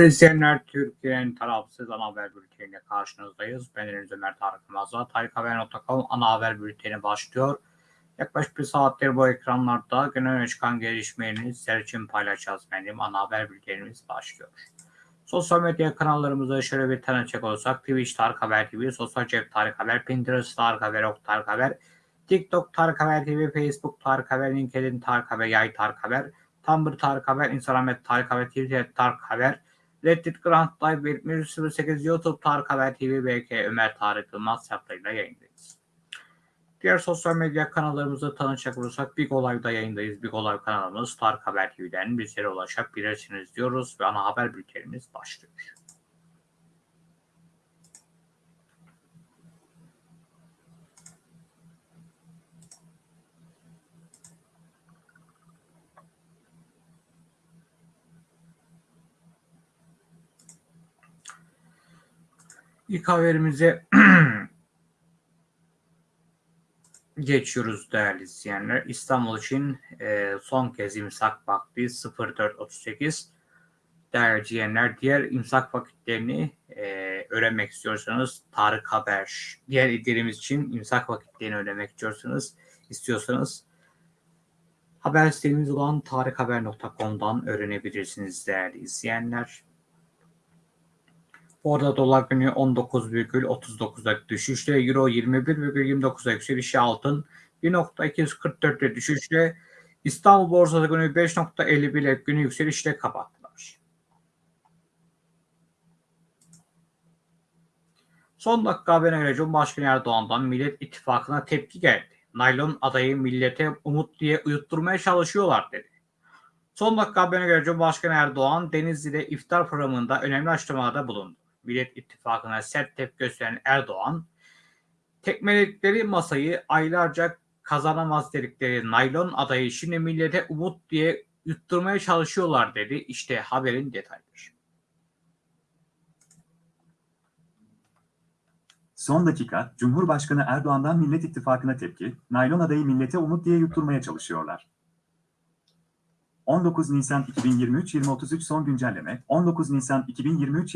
İzleyenler, Türkiye'nin tarafsız ana haber bülteniyle karşınızdayız. Ben Deniz Ömer Tarık Yılmaz'la tarikhaber.com ana haber bülteni başlıyor. Yaklaşık bir saattir bu ekranlarda günün öne çıkan gelişmeleri sizler için paylaşacağız benim. Ana haber bültenimiz başlıyor. Sosyal medya kanallarımıza şöyle bir tanıcak olursak Twitch Tarık Haber TV, Sosyal Cep Tarık Haber, Pinterest Tarık Haber, Ok Tarık Haber, TikTok Tarık Haber TV, Facebook Tarık Haber, LinkedIn Tarık Haber, Yay Tarık Haber, Tumblr Tarık Haber, Instagram Tarık Haber, Twitter Tarık Haber, Reddit Grant Live 7108 YouTube Tarık Haber TV BK Ömer Tarık Yılmaz hesaplarıyla yayındayız. Diğer sosyal medya kanallarımızı tanışacak olursak Big Olay'da yayındayız. Big Olay kanalımız Tarık Haber TV'den bizlere ulaşabilirsiniz diyoruz ve ana haber bültenimiz başlıyor. İlk haberimize geçiyoruz değerli izleyenler. İstanbul için e, son kez imsak vakti 04.38. Değerli izleyenler diğer imsak vakitlerini e, öğrenmek istiyorsanız Tarık Haber. Diğer illerimiz için imsak vakitlerini öğrenmek istiyorsanız istiyorsanız haber sitemiz olan tarikhaber.com'dan öğrenebilirsiniz değerli izleyenler. Orada dolar günü 19,39'da düşüşle, euro 21,29'da yükselişi altın 1.244'te düşüşle, İstanbul borsası günü 5.51 günü yükselişle kapattılar. Son dakika haberine göre Cumhurbaşkanı Erdoğan'dan Millet İttifakı'na tepki geldi. Naylon adayı millete umut diye uyutturmaya çalışıyorlar dedi. Son dakika haberine göre Cumhurbaşkanı Erdoğan Denizli'de iftar programında önemli açıklamalarda bulundu. Millet İttifakı'na sert tepki gösteren Erdoğan, tekmeledikleri masayı aylarca kazanamaz dedikleri naylon adayı şimdi millete umut diye yutturmaya çalışıyorlar dedi. İşte haberin detayları. Son dakika, Cumhurbaşkanı Erdoğan'dan Millet İttifakı'na tepki, naylon adayı millete umut diye yutturmaya çalışıyorlar. 19 Nisan 2023 2033 son güncelleme 19 Nisan 2023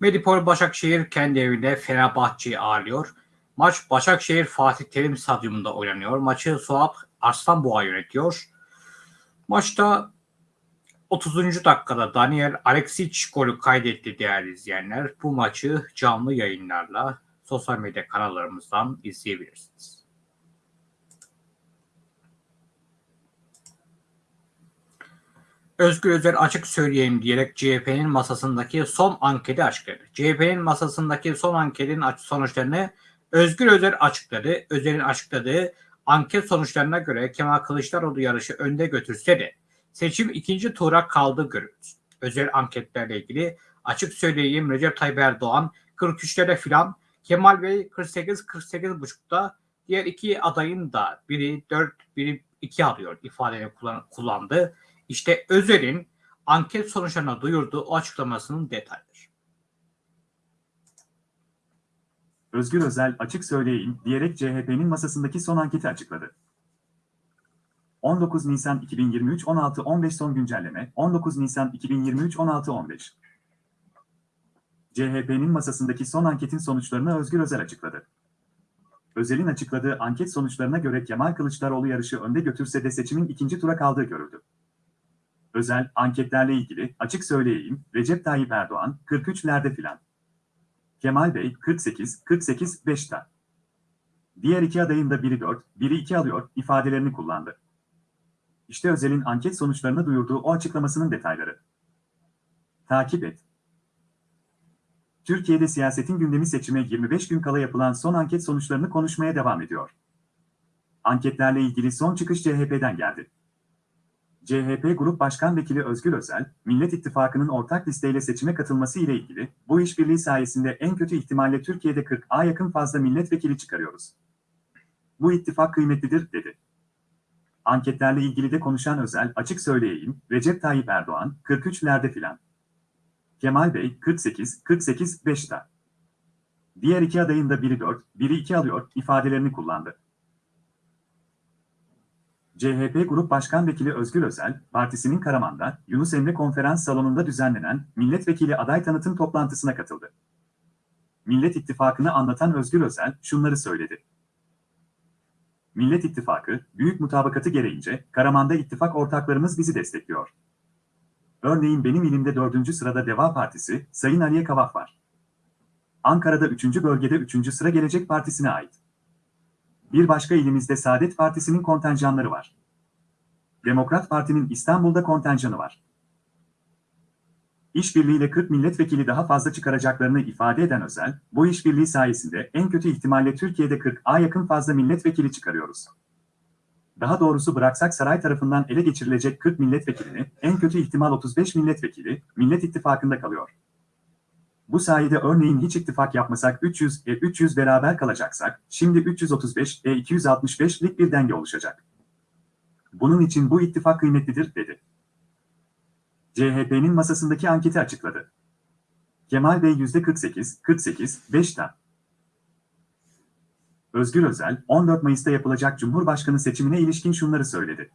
Medipol Başakşehir kendi evinde Fenerbahçe'yi ağırlıyor. Maç Başakşehir Fatih Terim Stadyumunda oynanıyor. Maçı Suat Arslanboğa yönetiyor. Maçta 30. dakikada Daniel Aleksic golü kaydetti değerli izleyenler. Bu maçı canlı yayınlarla sosyal medya kanallarımızdan izleyebilirsiniz. Özgür Özel açık söyleyeyim diyerek CHP'nin masasındaki son anketi açıkladı. CHP'nin masasındaki son anketin sonuçlarını Özgür Özel açıkladı. Özel'in açıkladığı anket sonuçlarına göre Kemal Kılıçdaroğlu yarışı önde götürse de seçim ikinci tura kaldı görüldü. Özel anketlerle ilgili açık söyleyeyim Recep Tayyip Erdoğan 43'lere filan Kemal Bey 48 48 buçukta diğer iki adayın da biri 4 biri 2 alıyor ifadeni kullandı. İşte Özel'in anket sonuçlarına duyurduğu o açıklamasının detayları. Özgür Özel açık söyleyeyim diyerek CHP'nin masasındaki son anketi açıkladı. 19 Nisan 2023 16-15 son güncelleme 19 Nisan 2023 16-15 CHP'nin masasındaki son anketin sonuçlarını Özgür Özel açıkladı. Özel'in açıkladığı anket sonuçlarına göre Kemal Kılıçdaroğlu yarışı önde götürse de seçimin ikinci tura kaldığı görüldü. Özel, anketlerle ilgili, açık söyleyeyim, Recep Tayyip Erdoğan, 43'lerde filan. Kemal Bey, 48, 48, 5'te. Diğer iki adayın da biri 4, biri 2 alıyor, ifadelerini kullandı. İşte Özel'in anket sonuçlarını duyurduğu o açıklamasının detayları. Takip et. Türkiye'de siyasetin gündemi seçime 25 gün kala yapılan son anket sonuçlarını konuşmaya devam ediyor. Anketlerle ilgili son çıkış CHP'den geldi. CHP Grup Başkan Vekili Özgür Özel, Millet İttifakı'nın ortak listeyle seçime katılması ile ilgili, bu işbirliği sayesinde en kötü ihtimalle Türkiye'de 40'a yakın fazla milletvekili çıkarıyoruz. Bu ittifak kıymetlidir, dedi. Anketlerle ilgili de konuşan Özel, açık söyleyeyim, Recep Tayyip Erdoğan, 43'lerde filan. Kemal Bey, 48, 48, 5'te. Diğer iki adayın da biri 4, biri 2 alıyor, ifadelerini kullandı. CHP Grup Başkan Vekili Özgür Özel, partisinin Karaman'da Yunus Emre Konferans Salonu'nda düzenlenen milletvekili aday tanıtım toplantısına katıldı. Millet İttifakı'nı anlatan Özgür Özel şunları söyledi. Millet İttifakı, büyük mutabakatı gereğince Karaman'da ittifak ortaklarımız bizi destekliyor. Örneğin benim ilimde 4. sırada Deva Partisi, Sayın Aliye Kavaf var. Ankara'da 3. bölgede 3. sıra Gelecek Partisi'ne ait. Bir başka ilimizde Saadet Partisi'nin kontenjanları var. Demokrat Parti'nin İstanbul'da kontenjanı var. İşbirliğiyle 40 milletvekili daha fazla çıkaracaklarını ifade eden Özel, bu işbirliği sayesinde en kötü ihtimalle Türkiye'de 40'a yakın fazla milletvekili çıkarıyoruz. Daha doğrusu bıraksak saray tarafından ele geçirilecek 40 milletvekilini, en kötü ihtimal 35 milletvekili, Millet İttifakı'nda kalıyor. Bu sayede örneğin hiç ittifak yapmasak 300 e 300 beraber kalacaksak, şimdi 335 e 265'lik bir denge oluşacak. Bunun için bu ittifak kıymetlidir, dedi. CHP'nin masasındaki anketi açıkladı. Kemal Bey %48, 48, 5'te. Özgür Özel, 14 Mayıs'ta yapılacak Cumhurbaşkanı seçimine ilişkin şunları söyledi.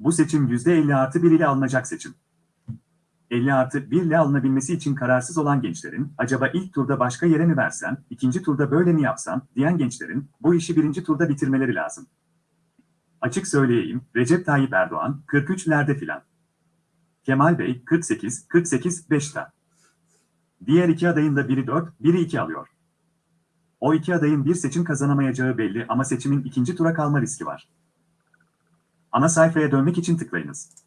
Bu seçim %50 artı 1 ile alınacak seçim. 50 artı 1 ile alınabilmesi için kararsız olan gençlerin, acaba ilk turda başka yere mi versem, ikinci turda böyle mi yapsam, diyen gençlerin, bu işi birinci turda bitirmeleri lazım. Açık söyleyeyim, Recep Tayyip Erdoğan, 43'lerde filan. Kemal Bey, 48, 48, 5'te. Diğer iki adayın da biri 4, biri 2 alıyor. O iki adayın bir seçim kazanamayacağı belli ama seçimin ikinci tura kalma riski var. Ana sayfaya dönmek için tıklayınız.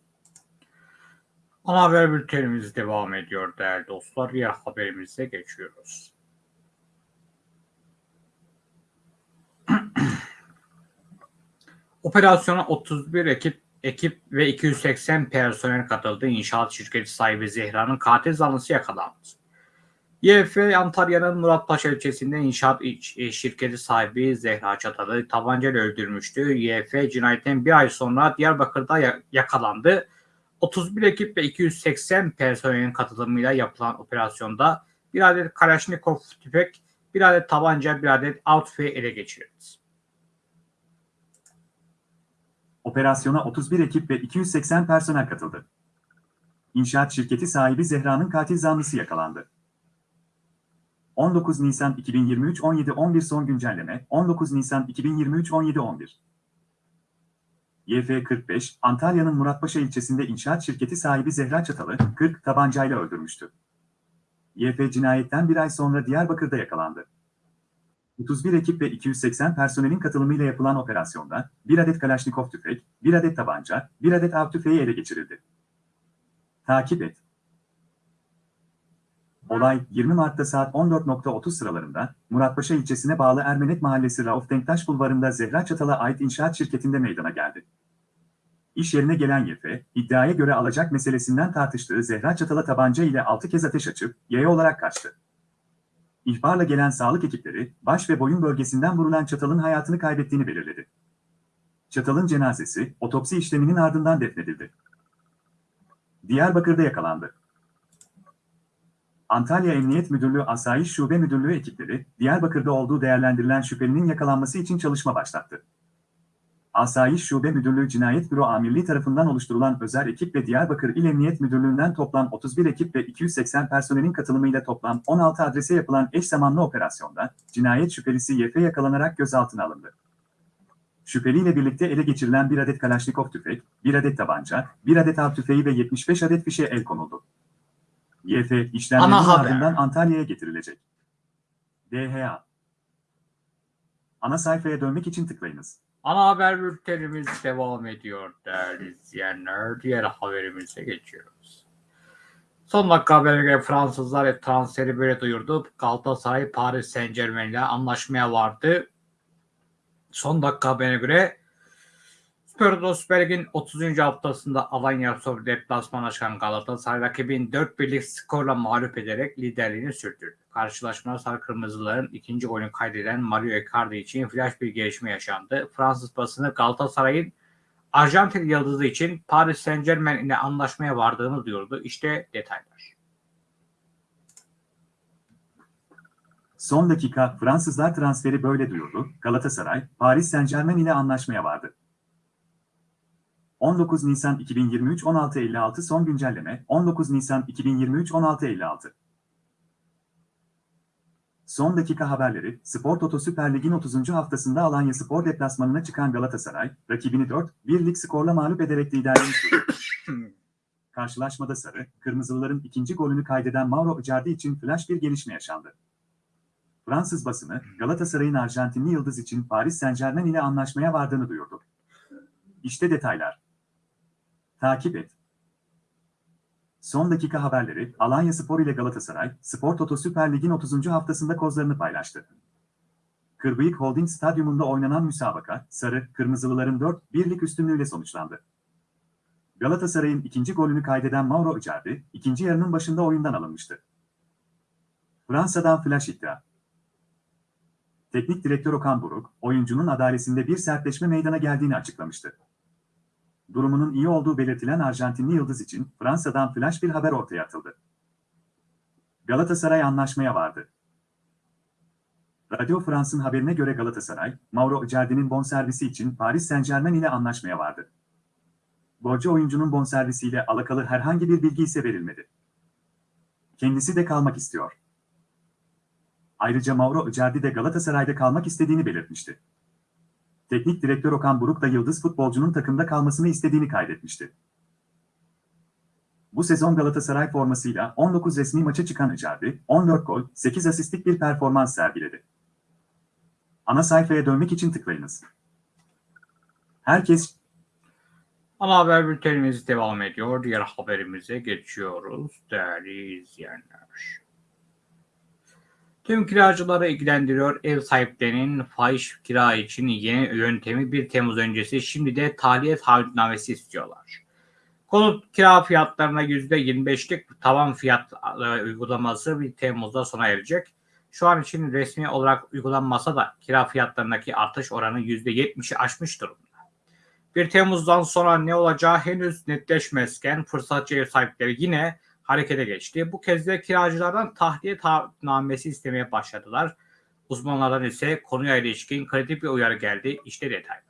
Ana haber bültenimiz devam ediyor değerli dostlar. Diğer haberimize geçiyoruz. Operasyona 31 ekip ekip ve 280 personel katıldı. İnşaat şirketi sahibi Zehra'nın katil zanlısı yakalandı. YF Antalya'nın Muratpaşa ilçesinde inşaat e, şirketi sahibi Zehra Çatalı tabancayla öldürmüştü. YF cinayetten bir ay sonra Diyarbakır'da yakalandı. 31 ekip ve 280 personelin katılımıyla yapılan operasyonda bir adet Kalashnikov tüfek, bir adet tabanca, bir adet av ele geçirildi. Operasyona 31 ekip ve 280 personel katıldı. inşaat şirketi sahibi Zehra'nın katil zanlısı yakalandı. 19 Nisan 2023 17-11 son güncelleme 19 Nisan 2023 17-11 YF45, Antalya'nın Muratpaşa ilçesinde inşaat şirketi sahibi Zehra Çatalı, 40 tabancayla öldürmüştü. YF cinayetten bir ay sonra Diyarbakır'da yakalandı. 31 ekip ve 280 personelin katılımıyla yapılan operasyonda bir adet Kalaşnikov tüfek, bir adet tabanca, bir adet av tüfeği ele geçirildi. Takip et. Olay 20 Mart'ta saat 14.30 sıralarında Muratpaşa ilçesine bağlı Ermenet Mahallesi Rauf Denktaş Bulvarı'nda Zehra Çatal'a ait inşaat şirketinde meydana geldi. İş yerine gelen YF, iddiaya göre alacak meselesinden tartıştığı Zehra Çatal'a tabanca ile 6 kez ateş açıp yaya olarak kaçtı. İhbarla gelen sağlık ekipleri, baş ve boyun bölgesinden vurulan Çatal'ın hayatını kaybettiğini belirledi. Çatal'ın cenazesi, otopsi işleminin ardından defnedildi. Diyarbakır'da yakalandı. Antalya Emniyet Müdürlüğü Asayiş Şube Müdürlüğü ekipleri, Diyarbakır'da olduğu değerlendirilen şüphelinin yakalanması için çalışma başlattı. Asayiş Şube Müdürlüğü Cinayet Büro Amirliği tarafından oluşturulan özel ekip ve Diyarbakır İl Emniyet Müdürlüğü'nden toplam 31 ekip ve 280 personelin katılımıyla toplam 16 adrese yapılan eş zamanlı operasyonda cinayet şüphelisi YF yakalanarak gözaltına alındı. Şüpheliyle birlikte ele geçirilen bir adet Kalaşnikov tüfek, bir adet tabanca, bir adet av tüfeği ve 75 adet fişe el konuldu. YF haber. ardından Antalya'ya getirilecek. DHA Ana sayfaya dönmek için tıklayınız. Ana haber bültenimiz devam ediyor değerli izleyenler. Diğer haberimize geçiyoruz. Son dakika haberine göre Fransızlar transferi böyle duyurdu. Galatasaray Paris Saint Germain ile anlaşmaya vardı. Son dakika haberine göre Süper Lig'in 30. haftasında Alanya Spor deplasmana çıkan Galatasaray rakibini 4 birlik skorla mağlup ederek liderliğini sürdürdü. Karşılaşmada Sarı Kırmızıların ikinci golünü kaydeden Mario Icardi için flash bir gelişme yaşandı. Fransız basını Galatasaray'ın Arjantin yıldızı için Paris Saint Germain ile anlaşmaya vardığını duyurdu. İşte detaylar. Son dakika Fransızlar transferi böyle duyurdu. Galatasaray, Paris Saint-Germain ile anlaşmaya vardı. 19 Nisan 2023 16.56 son güncelleme 19 Nisan 2023 16.56 Son dakika haberleri Spor Toto Süper Lig'in 30. haftasında Alanya Spor deplasmanına çıkan Galatasaray, rakibini 4-1'lik skorla mağlup ederek liderliğini. Karşılaşmada Sarı, Kırmızılıların ikinci golünü kaydeden Mauro Icardi için flash bir gelişme yaşandı. Fransız basını, Galatasaray'ın Arjantinli yıldız için Paris Saint-Germain ile anlaşmaya vardığını duyurdu. İşte detaylar. Takip et. Son dakika haberleri, Alanya Spor ile Galatasaray, Spor Toto Süper Lig'in 30. haftasında kozlarını paylaştı. Kırbıyık Holding Stadyumunda oynanan müsabaka, Sarı, Kırmızılıların 4-1'lik üstünlüğüyle sonuçlandı. Galatasaray'ın ikinci golünü kaydeden Mauro Icardi, ikinci yarının başında oyundan alınmıştı. Fransa'dan flash iddia. Teknik direktör Okan Buruk, oyuncunun adalesinde bir sertleşme meydana geldiğini açıklamıştı. Durumunun iyi olduğu belirtilen Arjantinli yıldız için Fransa'dan flash bir haber ortaya atıldı. Galatasaray anlaşmaya vardı. Radio France'ın haberine göre Galatasaray, Mauro Icardi'nin bonservisi için Paris Saint-Germain ile anlaşmaya vardı. Borcu oyuncunun bonservisiyle alakalı herhangi bir bilgi ise verilmedi. Kendisi de kalmak istiyor. Ayrıca Mauro Icardi de Galatasaray'da kalmak istediğini belirtmişti. Teknik direktör Okan Buruk da yıldız futbolcunun takımda kalmasını istediğini kaydetmişti. Bu sezon Galatasaray formasıyla 19 resmi maça çıkan Icardi, 14 gol, 8 asistlik bir performans sergiledi. Ana sayfaya dönmek için tıklayınız. Herkes Ana haber bültenimiz devam ediyor. Diğer haberimize geçiyoruz değerli izleyenler. Tüm kiracıları ilgilendiriyor. Ev sahiplerinin fahiş kira için yeni yöntemi 1 Temmuz öncesi şimdi de tahliye taahhütnamesi istiyorlar. Konut kira fiyatlarına %25'lik tavan fiyat e, uygulaması 1 Temmuz'da sona erecek. Şu an için resmi olarak uygulanmasa da kira fiyatlarındaki artış oranı %70'i aşmış durumda. 1 Temmuz'dan sonra ne olacağı henüz netleşmezken fırsatçı ev sahipleri yine harekete geçti. Bu kez de kiracılardan tahliye taahhütnamesi istemeye başladılar. Uzmanlardan ise konuya ilişkin kritik bir uyarı geldi. İşte detaylar.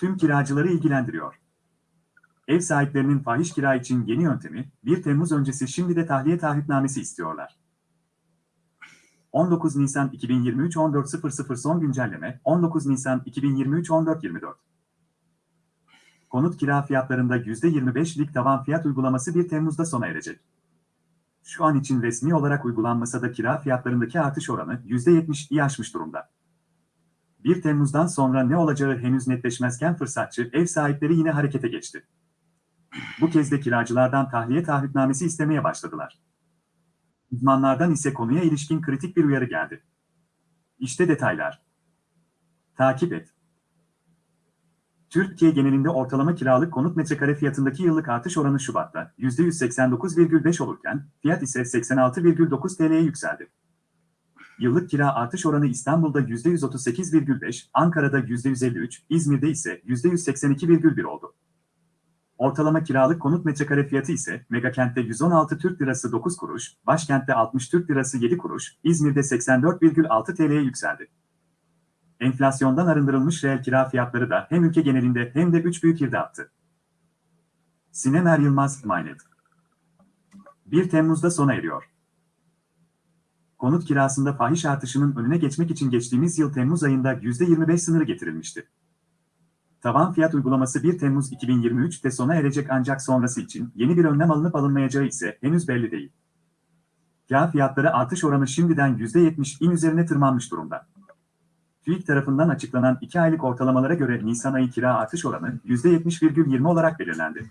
tüm kiracıları ilgilendiriyor. Ev sahiplerinin fahiş kira için yeni yöntemi, 1 Temmuz öncesi şimdi de tahliye taahhütnamesi istiyorlar. 19 Nisan 2023 14.00 son güncelleme 19 Nisan 2023 14.24 Konut kira fiyatlarında %25'lik tavan fiyat uygulaması 1 Temmuz'da sona erecek. Şu an için resmi olarak uygulanmasa da kira fiyatlarındaki artış oranı %70'yi aşmış durumda. 1 Temmuz'dan sonra ne olacağı henüz netleşmezken fırsatçı ev sahipleri yine harekete geçti. Bu kez de kiracılardan tahliye taahhütnamesi istemeye başladılar. Uzmanlardan ise konuya ilişkin kritik bir uyarı geldi. İşte detaylar. Takip et. Türkiye genelinde ortalama kiralık konut metrekare fiyatındaki yıllık artış oranı Şubat'ta %189,5 olurken fiyat ise 86,9 TL'ye yükseldi. Yıllık kira artış oranı İstanbul'da %138,5, Ankara'da %153, İzmir'de ise %182,1 oldu. Ortalama kiralık konut metrekare fiyatı ise Megakent'te 116 Türk Lirası 9 kuruş, Başkent'te 60 Türk Lirası 7 kuruş, İzmir'de 84,6 TL'ye yükseldi. Enflasyondan arındırılmış reel kira fiyatları da hem ülke genelinde hem de 3 büyük ilde attı. Sinem Er Yılmaz, Maynet 1 Temmuz'da sona eriyor. Konut kirasında fahiş artışının önüne geçmek için geçtiğimiz yıl Temmuz ayında %25 sınırı getirilmişti. Tavan fiyat uygulaması 1 Temmuz 2023'te sona erecek ancak sonrası için yeni bir önlem alınıp alınmayacağı ise henüz belli değil. Kira fiyatları artış oranı şimdiden %70'in üzerine tırmanmış durumda. TÜİK tarafından açıklanan 2 aylık ortalamalara göre Nisan ayı kira artış oranı %70,20 olarak belirlendi.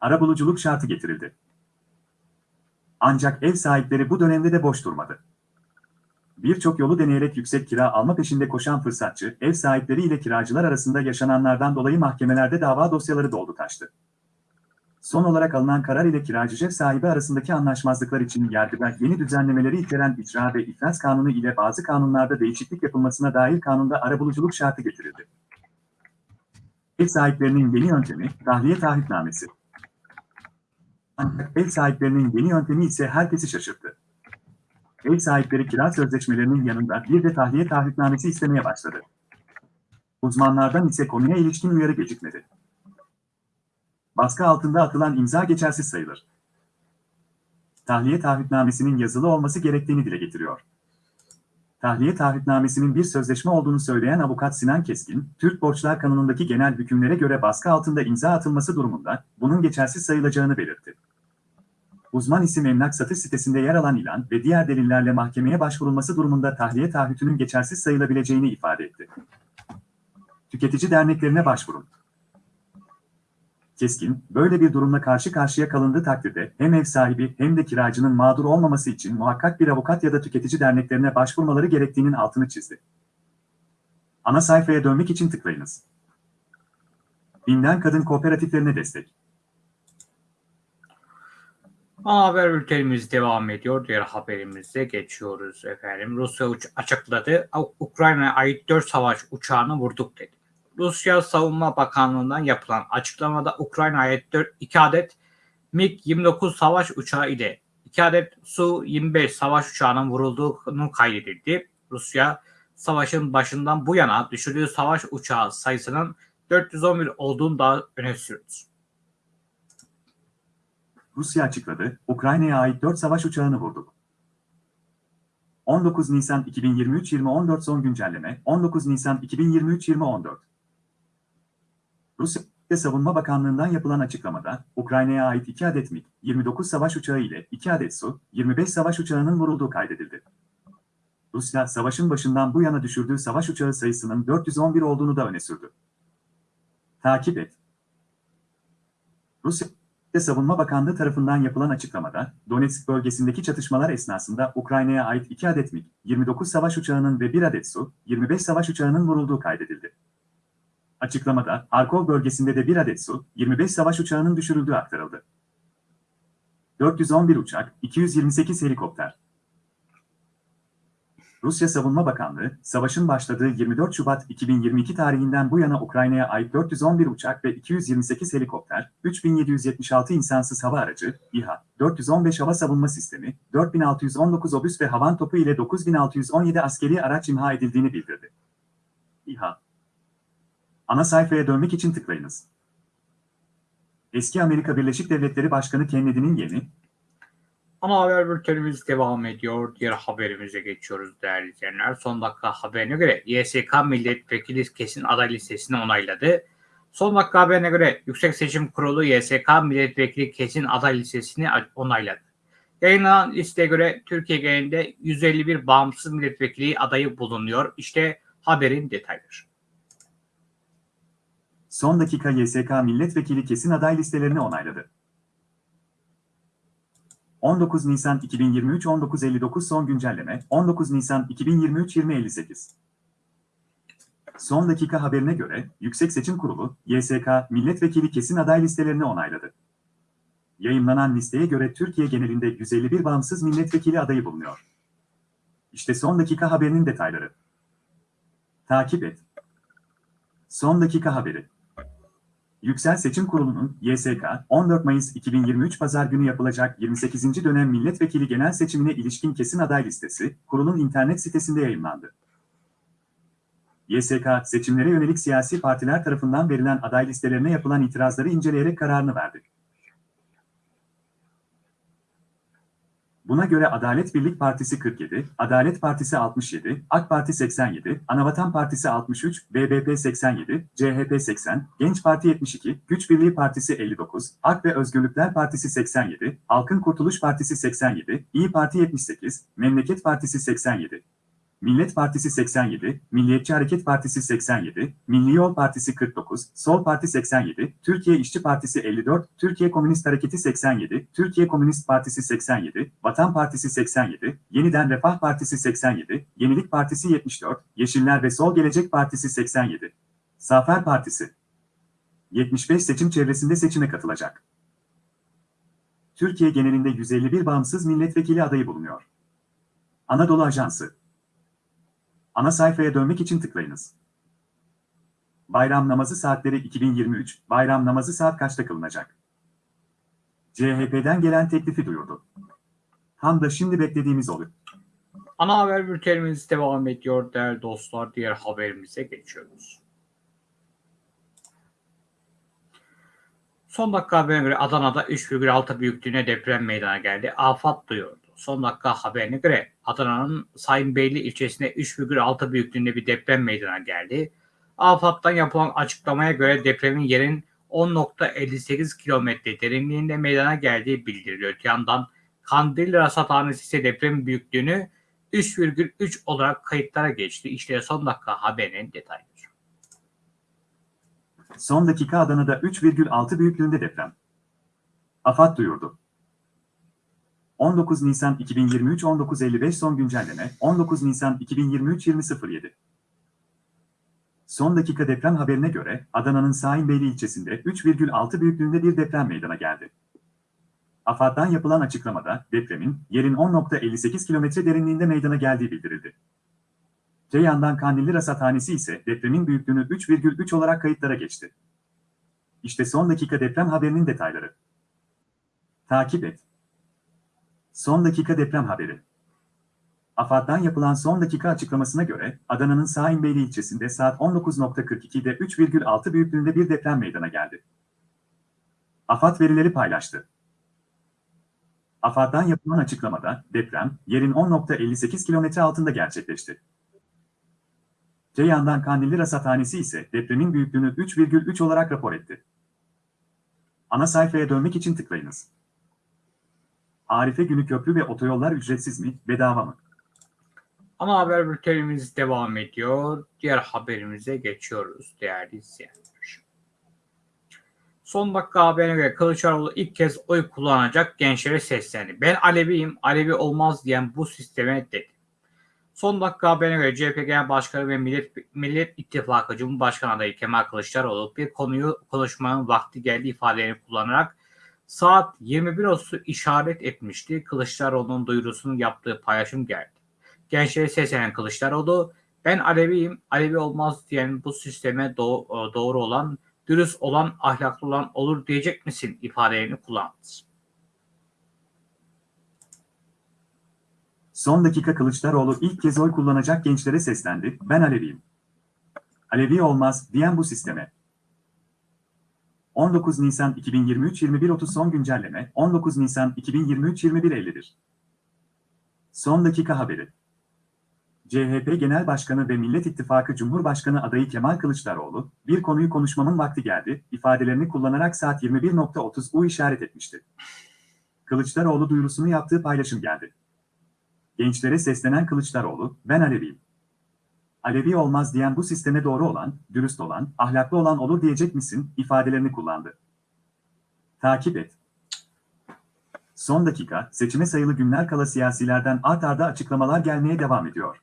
Arabuluculuk şartı getirildi. Ancak ev sahipleri bu dönemde de boş durmadı. Birçok yolu deneyerek yüksek kira alma peşinde koşan fırsatçı, ev sahipleri ile kiracılar arasında yaşananlardan dolayı mahkemelerde dava dosyaları doldu taştı. Son olarak alınan karar ile kiracı ev sahibi arasındaki anlaşmazlıklar için Yargıtay yeni düzenlemeleri içeren icra ve iflas kanunu ile bazı kanunlarda değişiklik yapılmasına dair kanunda arabuluculuk şartı getirildi. Ev sahiplerinin yeni yöntemi, tahliye taahhütnamesi. Ancak ev sahiplerinin yeni yöntemi ise herkesi şaşırttı. Ev sahipleri kira sözleşmelerinin yanında bir de tahliye taahhütnamesi istemeye başladı. Uzmanlardan ise konuya ilişkin uyarı gecikmedi. Baskı altında atılan imza geçersiz sayılır. Tahliye taahhütnamesinin yazılı olması gerektiğini dile getiriyor. Tahliye taahhütnamesinin bir sözleşme olduğunu söyleyen avukat Sinan Keskin, Türk Borçlar Kanunu'ndaki genel hükümlere göre baskı altında imza atılması durumunda bunun geçersiz sayılacağını belirtti. Uzman isim emlak satış sitesinde yer alan ilan ve diğer delillerle mahkemeye başvurulması durumunda tahliye taahhütünün geçersiz sayılabileceğini ifade etti. Tüketici derneklerine başvurun. Keskin, böyle bir durumla karşı karşıya kalındığı takdirde hem ev sahibi hem de kiracının mağdur olmaması için muhakkak bir avukat ya da tüketici derneklerine başvurmaları gerektiğinin altını çizdi. Ana sayfaya dönmek için tıklayınız. Binden Kadın Kooperatiflerine destek. Ana haber bültenimiz devam ediyor. Diğer haberimize geçiyoruz efendim. Rusya açıkladı. Ukrayna'ya ait 4 savaş uçağını vurduk dedi. Rusya Savunma Bakanlığı'ndan yapılan açıklamada Ukrayna'ya ait 4, 2 adet MiG-29 savaş uçağı ile 2 adet Su-25 savaş uçağının vurulduğunu kaydedildi. Rusya savaşın başından bu yana düşürdüğü savaş uçağı sayısının 411 olduğunu da öne sürdü. Rusya açıkladı, Ukrayna'ya ait 4 savaş uçağını vurduk. 19 Nisan 2023 2014 son güncelleme 19 Nisan 2023 2014 Rusya Savunma Bakanlığı'ndan yapılan açıklamada, Ukrayna'ya ait 2 adet MiG-29 savaş uçağı ile 2 adet Su-25 savaş uçağının vurulduğu kaydedildi. Rusya, savaşın başından bu yana düşürdüğü savaş uçağı sayısının 411 olduğunu da öne sürdü. Takip et. Rusya Savunma Bakanlığı tarafından yapılan açıklamada, Donetsk bölgesindeki çatışmalar esnasında Ukrayna'ya ait 2 adet MiG-29 savaş uçağının ve 1 adet Su-25 savaş uçağının vurulduğu kaydedildi. Açıklamada, Harkov bölgesinde de 1 adet Su-25 savaş uçağının düşürüldüğü aktarıldı. 411 uçak, 228 helikopter. Rusya Savunma Bakanlığı, savaşın başladığı 24 Şubat 2022 tarihinden bu yana Ukrayna'ya ait 411 uçak ve 228 helikopter, 3776 insansız hava aracı, İHA, 415 hava savunma sistemi, 4619 obüs ve havan topu ile 9617 askeri araç imha edildiğini bildirdi. İHA Ana sayfaya dönmek için tıklayınız. Eski Amerika Birleşik Devletleri Başkanı Kennedy'nin yeni, Ana haber bültenimiz devam ediyor. Diğer haberimize geçiyoruz değerli izleyenler. Son dakika haberine göre YSK milletvekili kesin aday listesini onayladı. Son dakika haberine göre Yüksek Seçim Kurulu YSK milletvekili kesin aday listesini onayladı. Yayınlanan listeye göre Türkiye genelinde 151 bağımsız milletvekili adayı bulunuyor. İşte haberin detayları. Son dakika YSK milletvekili kesin aday listelerini onayladı. 19 Nisan 2023 19.59 son güncelleme 19 Nisan 2023 20.58 Son dakika haberine göre Yüksek Seçim Kurulu YSK milletvekili kesin aday listelerini onayladı. Yayınlanan listeye göre Türkiye genelinde 151 bağımsız milletvekili adayı bulunuyor. İşte son dakika haberinin detayları. Takip et. Son dakika haberi. Yüksel Seçim Kurulu'nun YSK 14 Mayıs 2023 Pazar günü yapılacak 28. dönem milletvekili genel seçimine ilişkin kesin aday listesi kurulun internet sitesinde yayınlandı. YSK seçimlere yönelik siyasi partiler tarafından verilen aday listelerine yapılan itirazları inceleyerek kararını verdi. Buna göre Adalet Birlik Partisi 47, Adalet Partisi 67, AK Parti 87, Anavatan Partisi 63, BBP 87, CHP 80, Genç Parti 72, Güç Birliği Partisi 59, AK ve Özgürlükler Partisi 87, Halkın Kurtuluş Partisi 87, İyi Parti 78, Memleket Partisi 87, Millet Partisi 87, Milliyetçi Hareket Partisi 87, Milli Yol Partisi 49, Sol Parti 87, Türkiye İşçi Partisi 54, Türkiye Komünist Hareketi 87, Türkiye Komünist Partisi 87, Vatan Partisi 87, Yeniden Refah Partisi 87, Yenilik Partisi 74, Yeşiller ve Sol Gelecek Partisi 87, Zafer Partisi 75 seçim çevresinde seçime katılacak. Türkiye genelinde 151 bağımsız milletvekili adayı bulunuyor. Anadolu Ajansı Ana sayfaya dönmek için tıklayınız. Bayram namazı saatleri 2023. Bayram namazı saat kaçta kılınacak? CHP'den gelen teklifi duyurdu. Tam da şimdi beklediğimiz oluyor. Ana haber bültenimiz devam ediyor değerli dostlar. Diğer haberimize geçiyoruz. Son dakika haberine göre Adana'da 3,6 büyüklüğüne deprem meydana geldi. Afat duyurdu. Son dakika haberine göre Adana'nın Sayınbeyli ilçesinde 3,6 büyüklüğünde bir deprem meydana geldi. AFAD'dan yapılan açıklamaya göre depremin yerin 10.58 kilometre derinliğinde meydana geldiği bildiriliyor. Öte yandan Kandilli Rasathanesi ise deprem büyüklüğünü 3,3 olarak kayıtlara geçti. İşte son dakika haberinin detayları. Son dakika Adana'da 3,6 büyüklüğünde deprem. AFAD duyurdu. 19 Nisan 2023 19.55 son güncelleme 19 Nisan 2023 20.07 Son dakika deprem haberine göre Adana'nın Saimbeyli ilçesinde 3,6 büyüklüğünde bir deprem meydana geldi. AFAD'dan yapılan açıklamada depremin yerin 10.58 kilometre derinliğinde meydana geldiği bildirildi. Te yandan Kandilli Rasathanesi ise depremin büyüklüğünü 3,3 olarak kayıtlara geçti. İşte son dakika deprem haberinin detayları. Takip et. Son dakika deprem haberi. AFAD'dan yapılan son dakika açıklamasına göre Adana'nın Saimbeyli ilçesinde saat 19.42'de 3,6 büyüklüğünde bir deprem meydana geldi. AFAD verileri paylaştı. AFAD'dan yapılan açıklamada deprem yerin 10.58 kilometre altında gerçekleşti. Ceyhan'dan Kandilli Rasathanesi ise depremin büyüklüğünü 3,3 olarak rapor etti. Ana sayfaya dönmek için tıklayınız. Arife günü köprü ve otoyollar ücretsiz mi, bedava mı? Ana haber bültenimiz devam ediyor. Diğer haberimize geçiyoruz değerli izleyenler. Son dakika haberine göre Kılıçdaroğlu ilk kez oy kullanacak gençlere seslendi. Ben Aleviyim, Alevi olmaz diyen bu sisteme dedi. Son dakika haberine göre CHP Genel Başkanı ve Millet, Millet İttifakı Cumhurbaşkanı adayı Kemal Kılıçdaroğlu bir konuyu konuşmanın vakti geldi ifadelerini kullanarak saat 21.30'u işaret etmişti. Kılıçdaroğlu'nun duyurusunu yaptığı paylaşım geldi. Gençlere seslenen Kılıçdaroğlu, ben Aleviyim, Alevi olmaz diyen bu sisteme do- doğru olan, dürüst olan, ahlaklı olan olur diyecek misin ifadelerini kullandı. Son dakika Kılıçdaroğlu ilk kez oy kullanacak gençlere seslendi. Ben Aleviyim. Alevi olmaz diyen bu sisteme. 19 Nisan 2023 21.30 son güncelleme 19 Nisan 2023 21.51 Son dakika haberi CHP Genel Başkanı ve Millet İttifakı Cumhurbaşkanı adayı Kemal Kılıçdaroğlu, bir konuyu konuşmamın vakti geldi, ifadelerini kullanarak saat 21.30 U işaret etmişti. Kılıçdaroğlu duyurusunu yaptığı paylaşım geldi. Gençlere seslenen Kılıçdaroğlu, ben Aleviyim. Alevi olmaz diyen bu sisteme doğru olan, dürüst olan, ahlaklı olan olur diyecek misin ifadelerini kullandı. Takip et. Son dakika, seçime sayılı günler kala siyasilerden art arda açıklamalar gelmeye devam ediyor.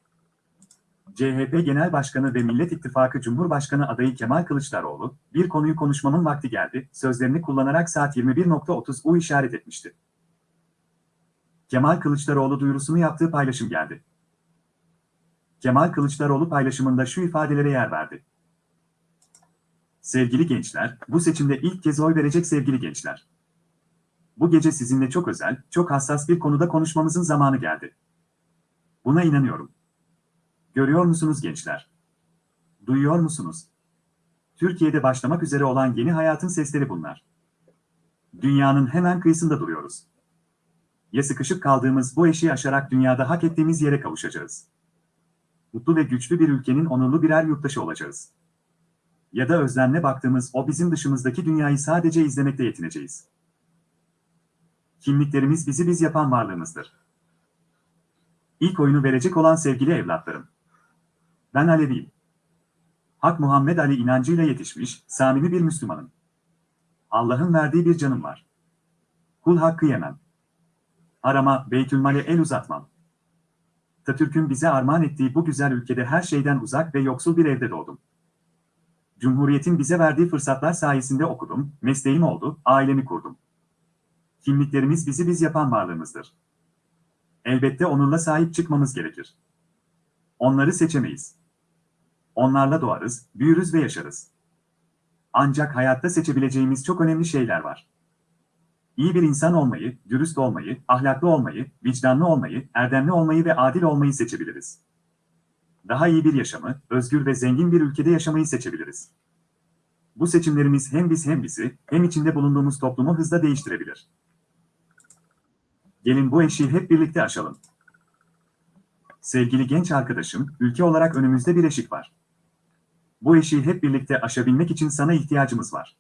CHP Genel Başkanı ve Millet İttifakı Cumhurbaşkanı adayı Kemal Kılıçdaroğlu, bir konuyu konuşmamın vakti geldi, sözlerini kullanarak saat 21.30 U işaret etmişti. Kemal Kılıçdaroğlu duyurusunu yaptığı paylaşım geldi. Kemal Kılıçdaroğlu paylaşımında şu ifadelere yer verdi. Sevgili gençler, bu seçimde ilk kez oy verecek sevgili gençler. Bu gece sizinle çok özel, çok hassas bir konuda konuşmamızın zamanı geldi. Buna inanıyorum. Görüyor musunuz gençler? Duyuyor musunuz? Türkiye'de başlamak üzere olan yeni hayatın sesleri bunlar. Dünyanın hemen kıyısında duruyoruz. Ya sıkışıp kaldığımız bu eşiği aşarak dünyada hak ettiğimiz yere kavuşacağız. Mutlu ve güçlü bir ülkenin onurlu birer yurttaşı olacağız. Ya da özlemle baktığımız o bizim dışımızdaki dünyayı sadece izlemekle yetineceğiz. Kimliklerimiz bizi biz yapan varlığımızdır. İlk oyunu verecek olan sevgili evlatlarım. Ben Aleviyim. Hak Muhammed Ali inancıyla yetişmiş, samimi bir Müslümanım. Allah'ın verdiği bir canım var. Kul hakkı yemem. Arama, Beytülmal'e el uzatmam. Atatürk'ün bize armağan ettiği bu güzel ülkede her şeyden uzak ve yoksul bir evde doğdum. Cumhuriyetin bize verdiği fırsatlar sayesinde okudum, mesleğim oldu, ailemi kurdum. Kimliklerimiz bizi biz yapan varlığımızdır. Elbette onurla sahip çıkmamız gerekir. Onları seçemeyiz. Onlarla doğarız, büyürüz ve yaşarız. Ancak hayatta seçebileceğimiz çok önemli şeyler var. İyi bir insan olmayı, dürüst olmayı, ahlaklı olmayı, vicdanlı olmayı, erdemli olmayı ve adil olmayı seçebiliriz. Daha iyi bir yaşamı, özgür ve zengin bir ülkede yaşamayı seçebiliriz. Bu seçimlerimiz hem biz hem bizi, hem içinde bulunduğumuz toplumu hızla değiştirebilir. Gelin bu eşiği hep birlikte aşalım. Sevgili genç arkadaşım, ülke olarak önümüzde bir eşik var. Bu eşiği hep birlikte aşabilmek için sana ihtiyacımız var.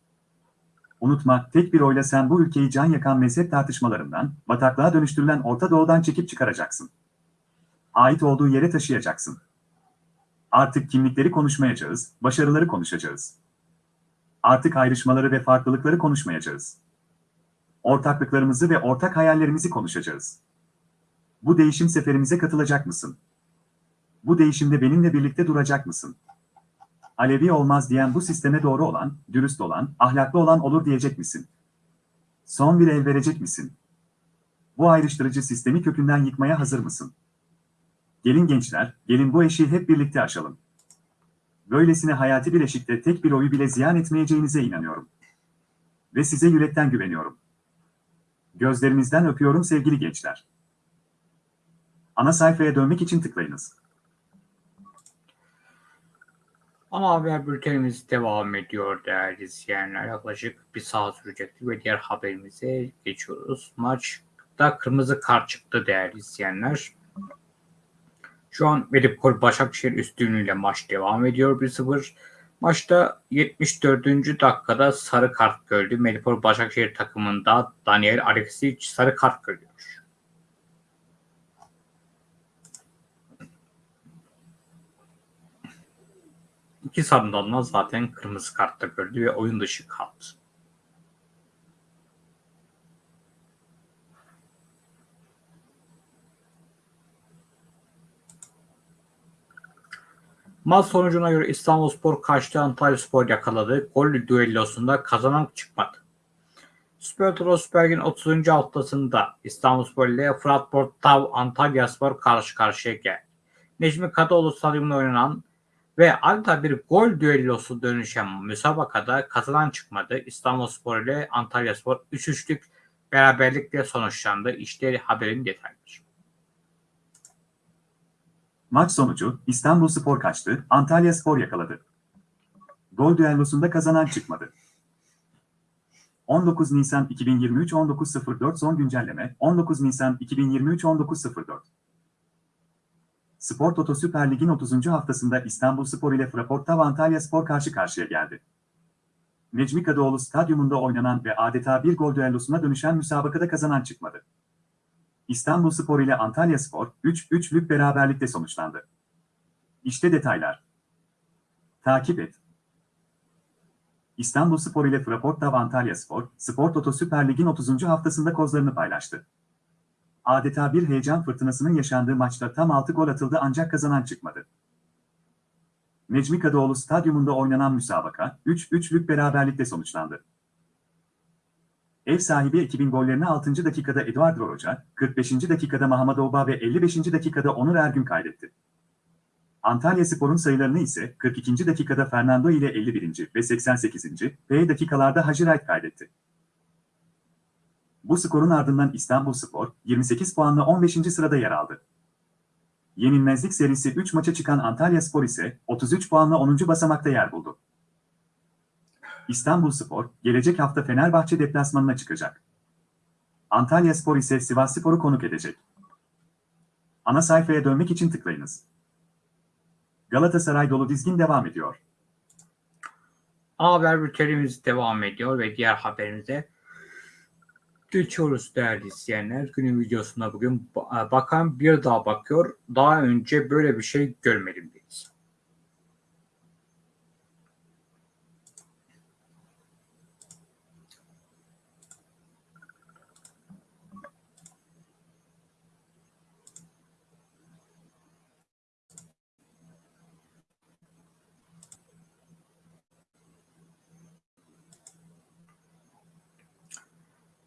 Unutma, tek bir oyla sen bu ülkeyi can yakan mezhep tartışmalarından, bataklığa dönüştürülen Orta Doğu'dan çekip çıkaracaksın. Ait olduğu yere taşıyacaksın. Artık kimlikleri konuşmayacağız, başarıları konuşacağız. Artık ayrışmaları ve farklılıkları konuşmayacağız. Ortaklıklarımızı ve ortak hayallerimizi konuşacağız. Bu değişim seferimize katılacak mısın? Bu değişimde benimle birlikte duracak mısın? Alevi olmaz diyen bu sisteme doğru olan, dürüst olan, ahlaklı olan olur diyecek misin? Son bir el verecek misin? Bu ayrıştırıcı sistemi kökünden yıkmaya hazır mısın? Gelin gençler, gelin bu eşiği hep birlikte aşalım. Böylesine hayati bir eşikte tek bir oyu bile ziyan etmeyeceğinize inanıyorum. Ve size yürekten güveniyorum. Gözlerinizden öpüyorum sevgili gençler. Ana sayfaya dönmek için tıklayınız. Ana haber bültenimiz devam ediyor değerli izleyenler. Yaklaşık bir saat sürecekti ve diğer haberimize geçiyoruz. Maçta kırmızı kart çıktı değerli izleyenler. Şu an Medipol Başakşehir üstünlüğüyle maç devam ediyor 1-0. Maçta 74. dakikada sarı kart gördü. Medipol Başakşehir takımında Daniel Alexic sarı kart görüyor. İki sarından da zaten kırmızı kartta gördü ve oyun dışı kaldı. Maç sonucuna göre İstanbulspor kaçtı Antalyaspor yakaladı. Gol düellosunda kazanan çıkmadı. Süper Lig'in 30. haftasında İstanbulspor ile Fırat Portav Antalyaspor karşı karşıya geldi. Necmi Kadıoğlu stadyumunda oynanan ve adeta bir gol düellosu dönüşen müsabakada kazanan çıkmadı. İstanbulspor ile Antalyaspor 3-3'lük beraberlikle sonuçlandı. İşte haberin detayları. Maç sonucu İstanbul Spor kaçtı, Antalya Spor yakaladı. Gol düellosunda kazanan çıkmadı. 19 Nisan 2023 19.04 son güncelleme 19 Nisan 2023 19.04 Spor Toto Süper Lig'in 30. haftasında İstanbul Spor ile Fraportav Antalya Spor karşı karşıya geldi. Necmi Kadıoğlu stadyumunda oynanan ve adeta bir gol düellosuna dönüşen müsabakada kazanan çıkmadı. İstanbul Spor ile Antalya Spor 3-3'lük beraberlikte sonuçlandı. İşte detaylar. Takip et. İstanbul Spor ile Fraportav Antalya Spor, Spor Toto Süper Lig'in 30. haftasında kozlarını paylaştı. Adeta bir heyecan fırtınasının yaşandığı maçta tam 6 gol atıldı ancak kazanan çıkmadı. Necmi Kadıoğlu stadyumunda oynanan müsabaka 3-3'lük beraberlikte sonuçlandı. Ev sahibi ekibin gollerini 6. dakikada Eduardo Roca, 45. dakikada Muhammed Oba ve 55. dakikada Onur Ergün kaydetti. Antalya Spor'un sayılarını ise 42. dakikada Fernando ile 51. ve 88. ve dakikalarda Hacı Wright kaydetti. Bu skorun ardından İstanbul Spor 28 puanla 15. sırada yer aldı. Yenilmezlik serisi 3 maça çıkan Antalya Spor ise 33 puanla 10. basamakta yer buldu. İstanbul Spor, gelecek hafta Fenerbahçe deplasmanına çıkacak. Antalya Spor ise Sivas Spor'u konuk edecek. Ana sayfaya dönmek için tıklayınız. Galatasaray dolu dizgin devam ediyor. Haber bültenimiz devam ediyor ve diğer haberimize geçiyoruz değerli izleyenler. Günün videosuna bugün ba- bakan bir daha bakıyor. Daha önce böyle bir şey görmedim deyiz.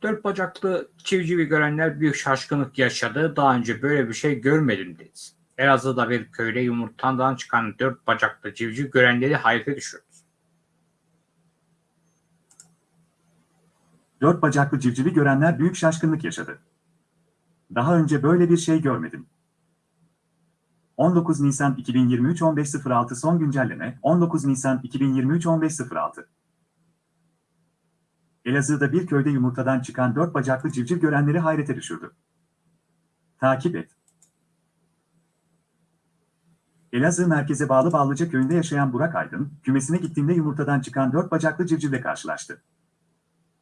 Dört bacaklı çivcivi görenler büyük şaşkınlık yaşadı. Daha önce böyle bir şey görmedim dedi. Elazığ'da bir köyde yumurtadan çıkan dört bacaklı civciv görenleri hayrete düşürdü. Dört bacaklı civcivi görenler büyük şaşkınlık yaşadı. Daha önce böyle bir şey görmedim. 19 Nisan 2023 15.06 son güncelleme 19 Nisan 2023 15.06 Elazığ'da bir köyde yumurtadan çıkan dört bacaklı civciv görenleri hayrete düşürdü. Takip et. Elazığ merkeze bağlı Ballıca köyünde yaşayan Burak Aydın, kümesine gittiğinde yumurtadan çıkan dört bacaklı civcivle karşılaştı.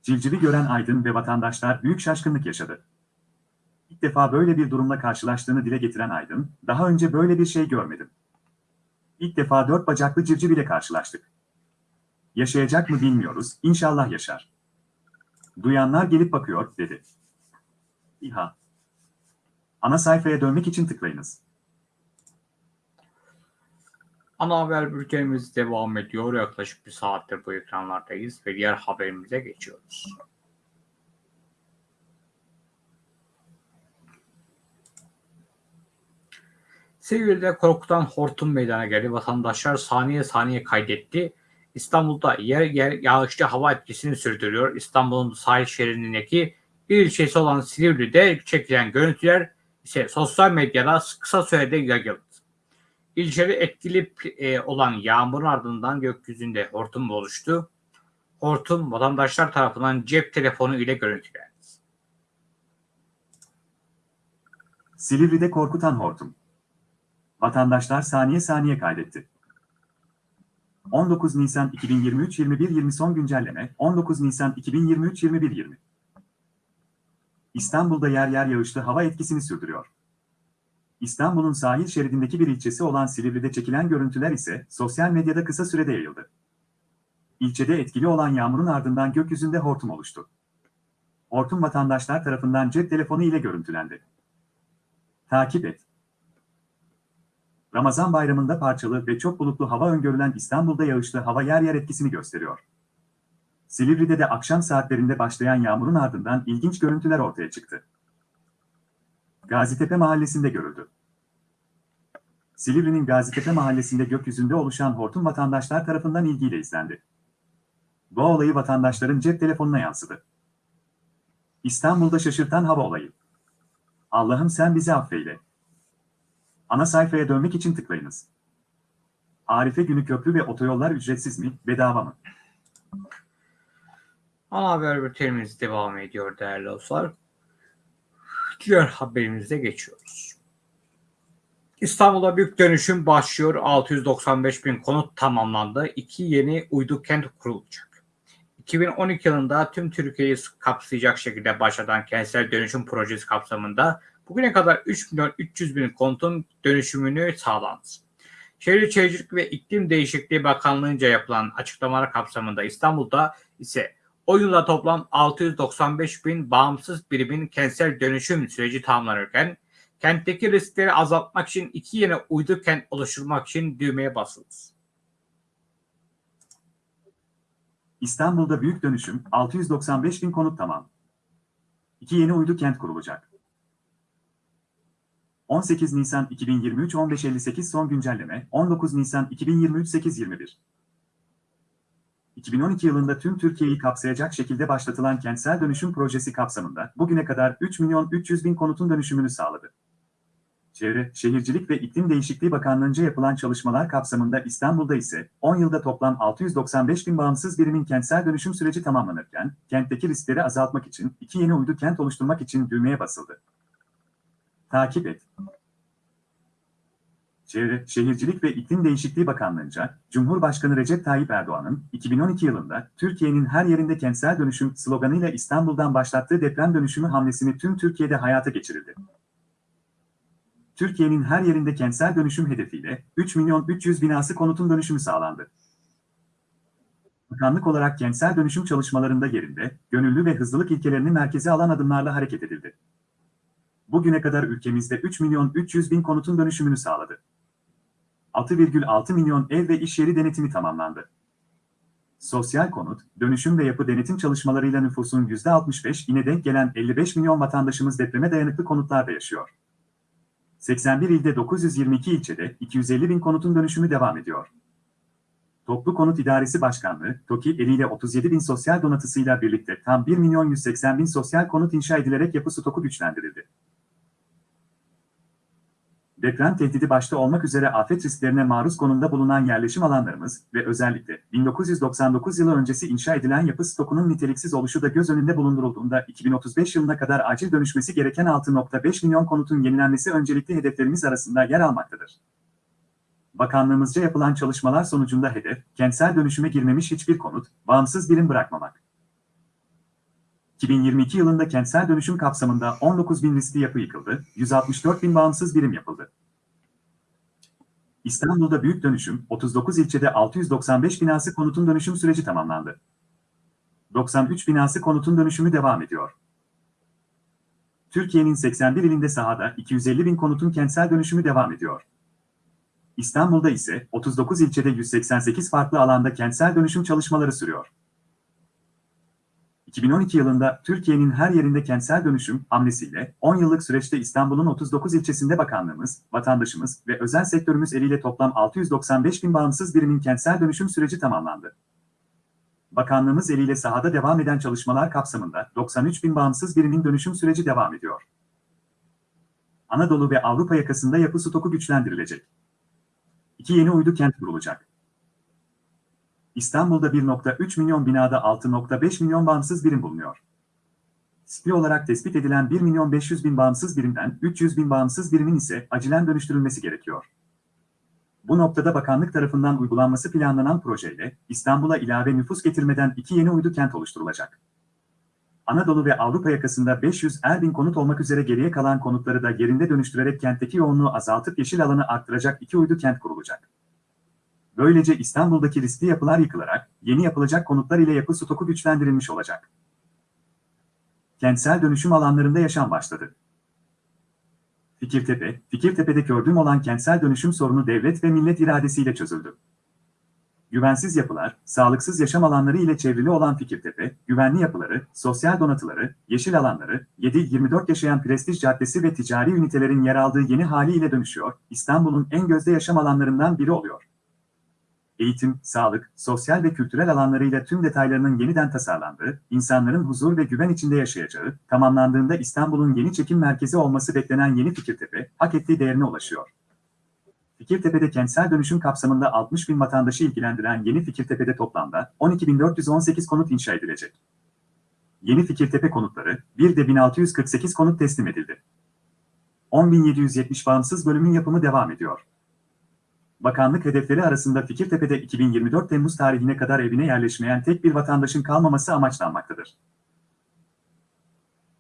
Civcivi gören Aydın ve vatandaşlar büyük şaşkınlık yaşadı. İlk defa böyle bir durumla karşılaştığını dile getiren Aydın, daha önce böyle bir şey görmedim. İlk defa dört bacaklı civciv ile karşılaştık. Yaşayacak mı bilmiyoruz, inşallah yaşar. Duyanlar gelip bakıyor, dedi. İHA. Ana sayfaya dönmek için tıklayınız. Ana haber bültenimiz devam ediyor. Yaklaşık bir saattir bu ekranlardayız ve diğer haberimize geçiyoruz. Silivri'de korkutan hortum meydana geldi. Vatandaşlar saniye saniye kaydetti. İstanbul'da yer yer yağışlı hava etkisini sürdürüyor. İstanbul'un sahil şeridindeki bir ilçesi olan Silivri'de çekilen görüntüler ise sosyal medyada kısa sürede yayıldı. İlçede etkili e, olan yağmurun ardından gökyüzünde hortum oluştu. Hortum vatandaşlar tarafından cep telefonu ile görüntülendi. Silivri'de korkutan hortum. Vatandaşlar saniye saniye kaydetti. 19 Nisan 2023 21.20 son güncelleme 19 Nisan 2023 21.20 İstanbul'da yer yer yağışlı hava etkisini sürdürüyor. İstanbul'un sahil şeridindeki bir ilçesi olan Silivri'de çekilen görüntüler ise sosyal medyada kısa sürede yayıldı. İlçede etkili olan yağmurun ardından gökyüzünde hortum oluştu. Hortum vatandaşlar tarafından cep telefonu ile görüntülendi. Takip et. Ramazan bayramında parçalı ve çok bulutlu hava öngörülen İstanbul'da yağışlı hava yer yer etkisini gösteriyor. Silivri'de de akşam saatlerinde başlayan yağmurun ardından ilginç görüntüler ortaya çıktı. Gazitepe mahallesinde görüldü. Silivri'nin Gazitepe mahallesinde gökyüzünde oluşan hortum vatandaşlar tarafından ilgiyle izlendi. Bu olayı vatandaşların cep telefonuna yansıdı. İstanbul'da şaşırtan hava olayı. Allah'ım sen bizi affeyle. Ana sayfaya dönmek için tıklayınız. Arife günü köprü ve otoyollar ücretsiz mi, bedava mı? Ana haber bültenimiz devam ediyor değerli dostlar. Diğer haberimize geçiyoruz. İstanbul'da büyük dönüşüm başlıyor. 695 bin konut tamamlandı. İki yeni uydu kent kurulacak. 2012 yılında tüm Türkiye'yi kapsayacak şekilde başlatan kentsel dönüşüm projesi kapsamında bugüne kadar 3 milyon 300 bin konutun dönüşümünü sağlandı. Şehir Şehircilik ve İklim Değişikliği Bakanlığı'nca yapılan açıklamalar kapsamında İstanbul'da ise o yılda toplam 695 bin bağımsız birimin kentsel dönüşüm süreci tamamlanırken kentteki riskleri azaltmak için iki yeni uydu kent oluşturmak için düğmeye basıldı. İstanbul'da büyük dönüşüm, 695 bin konut tamam. İki yeni uydu kent kurulacak. 18 Nisan 2023 15.58 son güncelleme, 19 Nisan 2023 8.21 2012 yılında tüm Türkiye'yi kapsayacak şekilde başlatılan kentsel dönüşüm projesi kapsamında bugüne kadar 3 milyon 300 bin konutun dönüşümünü sağladı. Çevre, Şehircilik ve İklim Değişikliği Bakanlığı'nca yapılan çalışmalar kapsamında İstanbul'da ise 10 yılda toplam 695 bin bağımsız birimin kentsel dönüşüm süreci tamamlanırken, kentteki riskleri azaltmak için iki yeni uydu kent oluşturmak için düğmeye basıldı. Takip et. Çevre, Şehircilik ve İklim Değişikliği Bakanlığı'nca, Cumhurbaşkanı Recep Tayyip Erdoğan'ın 2012 yılında Türkiye'nin her yerinde kentsel dönüşüm sloganıyla İstanbul'dan başlattığı deprem dönüşümü hamlesini tüm Türkiye'de hayata geçirildi. Türkiye'nin her yerinde kentsel dönüşüm hedefiyle 3 milyon 300 binası konutun dönüşümü sağlandı. Bakanlık olarak kentsel dönüşüm çalışmalarında yerinde, gönüllü ve hızlılık ilkelerini merkeze alan adımlarla hareket edildi. Bugüne kadar ülkemizde 3 milyon 300 bin konutun dönüşümünü sağladı. 6,6 milyon ev ve iş yeri denetimi tamamlandı. Sosyal konut, dönüşüm ve yapı denetim çalışmalarıyla nüfusun %65 ine denk gelen 55 milyon vatandaşımız depreme dayanıklı konutlarda yaşıyor. 81 ilde 922 ilçede 250 bin konutun dönüşümü devam ediyor. Toplu Konut İdaresi Başkanlığı, TOKİ eliyle 37 bin sosyal donatısıyla birlikte tam 1 milyon 180 bin sosyal konut inşa edilerek yapı stoku güçlendirildi. Deprem tehdidi başta olmak üzere afet risklerine maruz konumda bulunan yerleşim alanlarımız ve özellikle 1999 yılı öncesi inşa edilen yapı stokunun niteliksiz oluşu da göz önünde bulundurulduğunda 2035 yılına kadar acil dönüşmesi gereken 6.5 milyon konutun yenilenmesi öncelikli hedeflerimiz arasında yer almaktadır. Bakanlığımızca yapılan çalışmalar sonucunda hedef, kentsel dönüşüme girmemiş hiçbir konut, bağımsız birim bırakmamak. 2022 yılında kentsel dönüşüm kapsamında 19 bin riskli yapı yıkıldı, 164 bin bağımsız birim yapıldı. İstanbul'da büyük dönüşüm, 39 ilçede 695 binası konutun dönüşüm süreci tamamlandı. 93 binası konutun dönüşümü devam ediyor. Türkiye'nin 81 ilinde sahada 250 bin konutun kentsel dönüşümü devam ediyor. İstanbul'da ise 39 ilçede 188 farklı alanda kentsel dönüşüm çalışmaları sürüyor. 2012 yılında Türkiye'nin her yerinde kentsel dönüşüm hamlesiyle 10 yıllık süreçte İstanbul'un 39 ilçesinde bakanlığımız, vatandaşımız ve özel sektörümüz eliyle toplam 695 bin bağımsız birimin kentsel dönüşüm süreci tamamlandı. Bakanlığımız eliyle sahada devam eden çalışmalar kapsamında 93 bin bağımsız birimin dönüşüm süreci devam ediyor. Anadolu ve Avrupa yakasında yapı stoku güçlendirilecek. İki yeni uydu kent kurulacak. İstanbul'da 1.3 milyon binada 6.5 milyon bağımsız birim bulunuyor. SPI olarak tespit edilen 1 milyon 500 bin bağımsız birimden 300 bin bağımsız birimin ise acilen dönüştürülmesi gerekiyor. Bu noktada bakanlık tarafından uygulanması planlanan projeyle İstanbul'a ilave nüfus getirmeden iki yeni uydu kent oluşturulacak. Anadolu ve Avrupa yakasında 500 er bin konut olmak üzere geriye kalan konutları da yerinde dönüştürerek kentteki yoğunluğu azaltıp yeşil alanı arttıracak iki uydu kent kurulacak. Böylece İstanbul'daki riskli yapılar yıkılarak yeni yapılacak konutlar ile yapı stoku güçlendirilmiş olacak. Kentsel dönüşüm alanlarında yaşam başladı. Fikirtepe, Fikirtepe'de gördüğüm olan kentsel dönüşüm sorunu devlet ve millet iradesiyle çözüldü. Güvensiz yapılar, sağlıksız yaşam alanları ile çevrili olan Fikirtepe, güvenli yapıları, sosyal donatıları, yeşil alanları, 7-24 yaşayan prestij caddesi ve ticari ünitelerin yer aldığı yeni haliyle dönüşüyor, İstanbul'un en gözde yaşam alanlarından biri oluyor eğitim, sağlık, sosyal ve kültürel alanlarıyla tüm detaylarının yeniden tasarlandığı, insanların huzur ve güven içinde yaşayacağı, tamamlandığında İstanbul'un yeni çekim merkezi olması beklenen yeni Fikirtepe, hak ettiği değerine ulaşıyor. Fikirtepe'de kentsel dönüşüm kapsamında 60 bin vatandaşı ilgilendiren yeni Fikirtepe'de toplamda 12.418 konut inşa edilecek. Yeni Fikirtepe konutları, bir de 1648 konut teslim edildi. 10.770 bağımsız bölümün yapımı devam ediyor. Bakanlık hedefleri arasında Fikirtepe'de 2024 Temmuz tarihine kadar evine yerleşmeyen tek bir vatandaşın kalmaması amaçlanmaktadır.